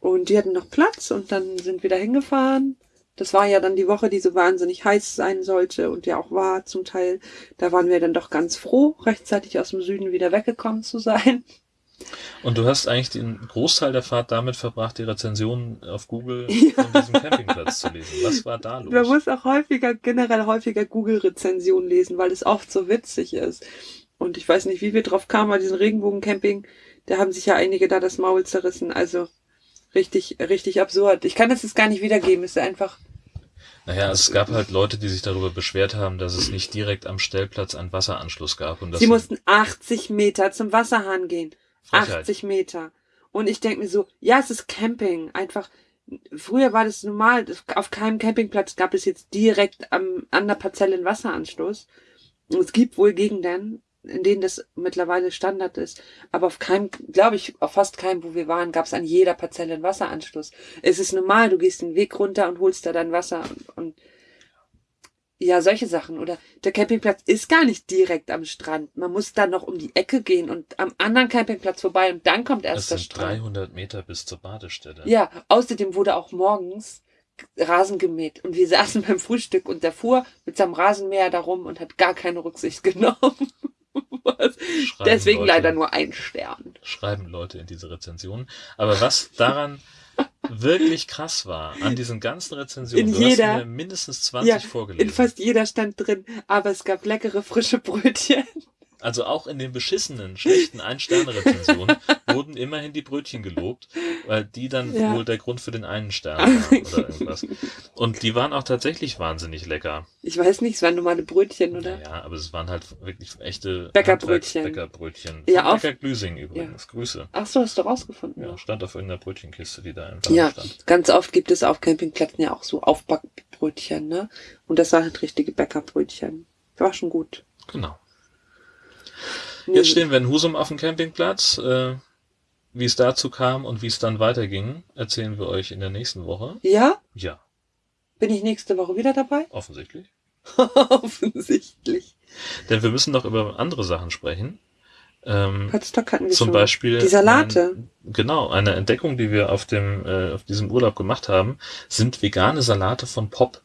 Und die hatten noch Platz und dann sind wir da hingefahren. Das war ja dann die Woche, die so wahnsinnig heiß sein sollte und ja auch war zum Teil. Da waren wir dann doch ganz froh, rechtzeitig aus dem Süden wieder weggekommen zu sein. Und du hast eigentlich den Großteil der Fahrt damit verbracht, die Rezensionen auf Google von diesem Campingplatz zu lesen. Was war da los? Man muss auch häufiger, generell häufiger Google-Rezensionen lesen, weil es oft so witzig ist. Und ich weiß nicht, wie wir drauf kamen bei diesem Regenbogen-Camping. Da haben sich ja einige da das Maul zerrissen. Also Richtig, richtig absurd. Ich kann das jetzt gar nicht wiedergeben. Es ist einfach. Naja, es gab halt Leute, die sich darüber beschwert haben, dass es nicht direkt am Stellplatz einen Wasseranschluss gab. Und Sie mussten 80 Meter zum Wasserhahn gehen. Frechheit. 80 Meter. Und ich denke mir so, ja, es ist Camping. Einfach, früher war das normal. Auf keinem Campingplatz gab es jetzt direkt am, an der Parzelle einen Wasseranschluss. Und es gibt wohl Gegenden, in denen das mittlerweile Standard ist. Aber auf keinem, glaube ich, auf fast keinem, wo wir waren, gab es an jeder Parzelle einen Wasseranschluss. Es ist normal, du gehst den Weg runter und holst da dein Wasser und, und ja, solche Sachen. Oder der Campingplatz ist gar nicht direkt am Strand. Man muss dann noch um die Ecke gehen und am anderen Campingplatz vorbei und dann kommt erst der sind Strand. 300 Meter bis zur Badestelle. Ja, außerdem wurde auch morgens Rasen gemäht und wir saßen beim Frühstück und der fuhr mit seinem Rasenmäher darum und hat gar keine Rücksicht genommen. Deswegen Leute, leider nur ein Stern. Schreiben Leute in diese Rezensionen. Aber was daran wirklich krass war, an diesen ganzen Rezensionen, In du jeder- hast mir mindestens 20 Ja, in vorgelesen. fast jeder stand drin, aber es gab leckere frische Brötchen. Also auch in den beschissenen, schlechten Ein-Sterne-Rezensionen wurden immerhin die Brötchen gelobt, weil die dann Ja. wohl der Grund für den einen Stern waren oder irgendwas. Und die waren auch tatsächlich wahnsinnig lecker. Ich weiß nicht, es waren normale Brötchen, oder? Naja, aber es waren halt wirklich echte Bäckerbrötchen. Bäckerbrötchen. Ja, Von auf- Bäcker Glüsing übrigens. Grüße. Ach so, hast du rausgefunden. Ja, stand auf irgendeiner Brötchenkiste, die da im Ja, stand. ganz oft gibt es auf Campingplätzen ja auch so Aufbackbrötchen, ne? Und das waren halt richtige Bäckerbrötchen. War schon gut. Genau. Jetzt stehen wir in Husum auf dem Campingplatz. Äh, wie es dazu kam und wie es dann weiterging, erzählen wir euch in der nächsten Woche. Ja? Ja, Bin ich nächste Woche wieder dabei? offensichtlich. Offensichtlich. Denn wir müssen noch über andere Sachen sprechen. Ähm, Potsdok hatten wir zum schon. Beispiel. Die Salate. Ein, genau, eine Entdeckung, die wir auf dem, äh, auf diesem Urlaub gemacht haben, sind vegane Salate von Pop.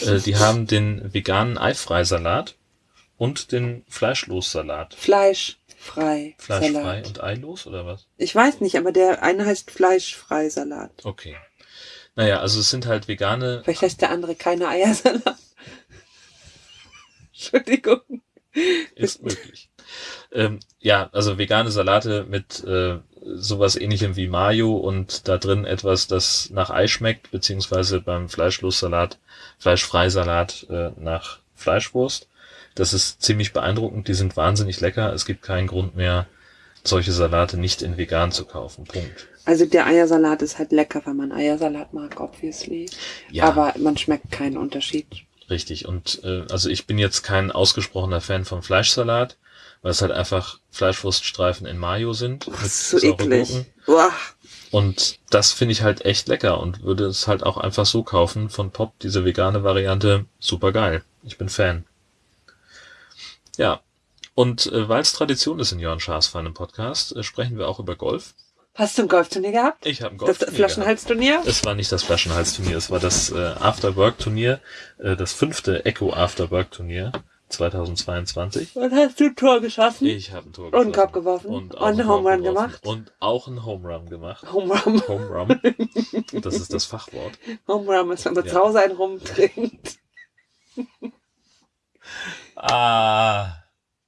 Äh, die haben den veganen Eifreisalat und den Fleischlossalat. Fleischfrei. Fleischfrei Salat. und eilos oder was? Ich weiß nicht, aber der eine heißt Fleischfrei Salat. Okay. Naja, also es sind halt vegane Vielleicht heißt der andere keine Eiersalat. Entschuldigung. Ist möglich. Ähm, ja, also vegane Salate mit äh, sowas ähnlichem wie Mayo und da drin etwas, das nach Ei schmeckt, beziehungsweise beim Fleischlossalat, Fleischfreisalat äh, nach Fleischwurst. Das ist ziemlich beeindruckend, die sind wahnsinnig lecker. Es gibt keinen Grund mehr, solche Salate nicht in vegan zu kaufen. Punkt. Also der Eiersalat ist halt lecker, wenn man Eiersalat mag, obviously. Ja. Aber man schmeckt keinen Unterschied. Richtig. Und äh, also ich bin jetzt kein ausgesprochener Fan vom Fleischsalat, weil es halt einfach Fleischwurststreifen in Mayo sind. Oh, mit so eklig. Uah. Und das finde ich halt echt lecker und würde es halt auch einfach so kaufen von Pop, diese vegane Variante, super geil. Ich bin Fan. Ja. Und äh, weil es Tradition ist in Jörn Schaas feinem Podcast, äh, sprechen wir auch über Golf. Hast du ein Golfturnier gehabt? Ich habe ein Das Golf. Flaschenhalsturnier? Es war nicht das Flaschenhals-Turnier, es war das äh, After-Work-Turnier, äh, das fünfte Echo After-Work-Turnier 2022. Und hast du ein Tor geschossen? Ich habe ein Tor Und einen Korb geworfen. Und, Und auch einen einen Home Run gemacht. Und auch einen Home Run gemacht. Home Run. Home Run. Das ist das Fachwort. Home Run ist, wenn man Ja. zu Hause einen rumtrinkt. Ah,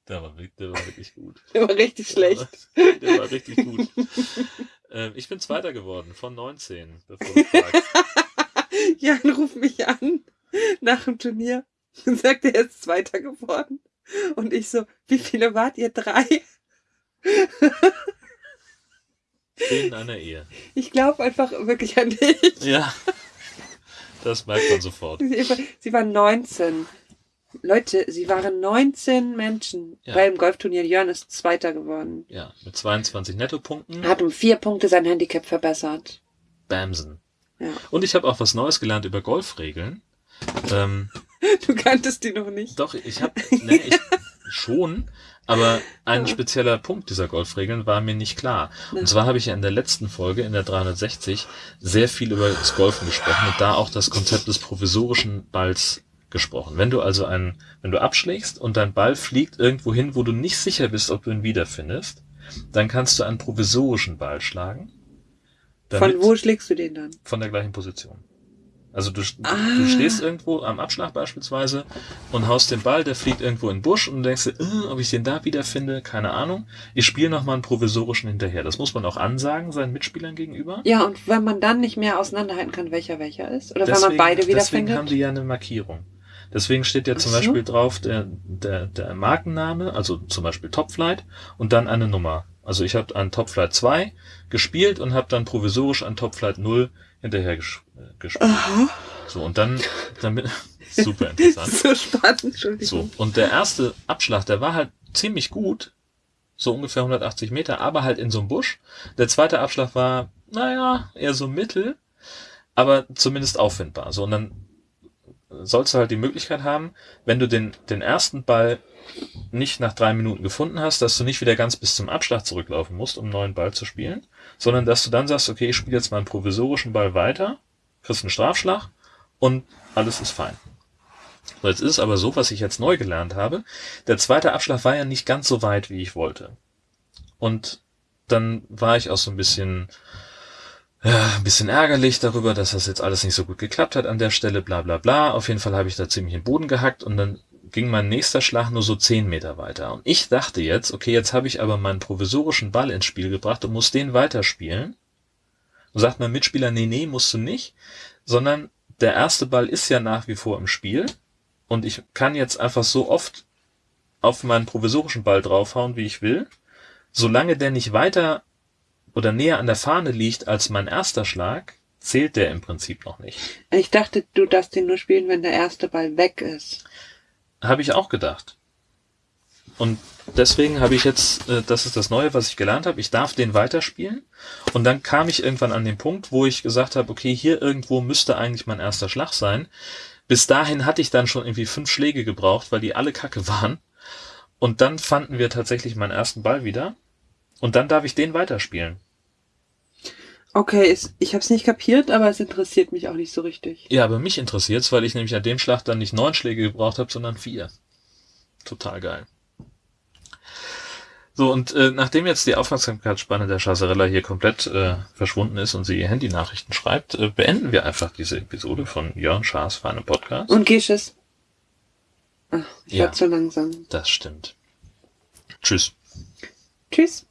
der war, wirklich- der war wirklich gut. Immer richtig schlecht. Der war richtig gut. Ähm, ich bin Zweiter geworden von 19, bevor du fragst. Jan ruft mich an nach dem Turnier und sagt, er ist Zweiter geworden. Und ich so, wie viele wart ihr? Drei? Zehn in einer Ehe. Ich glaube einfach wirklich an dich. Ja, das merkt man sofort. Sie war- Sie waren 19. Leute, sie waren 19 Menschen Ja. beim Golfturnier. Jörn ist Zweiter geworden. Ja, mit 22 Nettopunkten. Er hat um vier Punkte sein Handicap verbessert. Bamsen. Ja. Und ich habe auch was Neues gelernt über Golfregeln. Ähm, Du kanntest die noch nicht. doch, ich habe nee, ich, schon, aber ein spezieller Punkt dieser Golfregeln war mir nicht klar. Und zwar habe ich ja in der letzten Folge, in der 360, sehr viel über das Golfen gesprochen und da auch das Konzept des provisorischen Balls gesprochen. Wenn du also einen, wenn du abschlägst und dein Ball fliegt irgendwo hin, wo du nicht sicher bist, ob du ihn wiederfindest, dann kannst du einen provisorischen Ball schlagen. Von wo schlägst du den dann? Von der gleichen Position. Also du, Ah. du stehst irgendwo am Abschlag beispielsweise und haust den Ball, der fliegt irgendwo in den Busch und denkst dir, äh, ob ich den da wiederfinde, keine Ahnung. Ich spiele nochmal einen provisorischen hinterher. Das muss man auch ansagen, seinen Mitspielern gegenüber. Ja, und wenn man dann nicht mehr auseinanderhalten kann, welcher welcher ist? Oder wenn Deswegen- man beide Deswegen wiederfindet? haben die ja eine Markierung. Deswegen steht ja zum so. Beispiel drauf der, der, der Markenname, also zum Beispiel Topflight und dann eine Nummer. Also ich habe an Topflight 2 gespielt und habe dann provisorisch an Topflight 0 hinterher ges äh, gespielt. Aha. So, und dann, damit, super interessant. so spannend, Entschuldigung. So, und der erste Abschlag, der war halt ziemlich gut, so ungefähr 180 Meter, aber halt in so einem Busch. Der zweite Abschlag war, naja, eher so mittel, aber zumindest auffindbar. So, und dann sollst du halt die Möglichkeit haben, wenn du den, den ersten Ball nicht nach drei Minuten gefunden hast, dass du nicht wieder ganz bis zum Abschlag zurücklaufen musst, um einen neuen Ball zu spielen, sondern dass du dann sagst, okay, ich spiele jetzt meinen provisorischen Ball weiter, kriegst einen Strafschlag und alles ist fein. So, jetzt ist es aber so, was ich jetzt neu gelernt habe. Der zweite Abschlag war ja nicht ganz so weit, wie ich wollte. Und dann war ich auch so ein bisschen, ja, ein bisschen ärgerlich darüber, dass das jetzt alles nicht so gut geklappt hat an der Stelle, bla bla bla. Auf jeden Fall habe ich da ziemlich den Boden gehackt und dann ging mein nächster Schlag nur so 10 Meter weiter. Und ich dachte jetzt, okay, jetzt habe ich aber meinen provisorischen Ball ins Spiel gebracht und muss den weiterspielen. Und sagt mein Mitspieler, nee, nee, musst du nicht, sondern der erste Ball ist ja nach wie vor im Spiel und ich kann jetzt einfach so oft auf meinen provisorischen Ball draufhauen, wie ich will. Solange der nicht weiter oder näher an der Fahne liegt als mein erster Schlag, zählt der im Prinzip noch nicht. Ich dachte, du darfst den nur spielen, wenn der erste Ball weg ist. Habe ich auch gedacht. Und deswegen habe ich jetzt, äh, das ist das Neue, was ich gelernt habe, ich darf den weiterspielen. Und dann kam ich irgendwann an den Punkt, wo ich gesagt habe, okay, hier irgendwo müsste eigentlich mein erster Schlag sein. Bis dahin hatte ich dann schon irgendwie fünf Schläge gebraucht, weil die alle kacke waren. Und dann fanden wir tatsächlich meinen ersten Ball wieder. Und dann darf ich den weiterspielen. Okay, ich habe es nicht kapiert, aber es interessiert mich auch nicht so richtig. Ja, aber mich interessiert's, weil ich nämlich an dem Schlag dann nicht neun Schläge gebraucht habe, sondern vier. Total geil. So, und äh, nachdem jetzt die Aufmerksamkeitsspanne der Chasarella hier komplett äh, verschwunden ist und sie ihr Handynachrichten schreibt, äh, beenden wir einfach diese Episode von Jörn Schaas Feine Podcast. Und Gesches? Ach, ich Ja. war zu langsam. Das stimmt. Tschüss. Tschüss.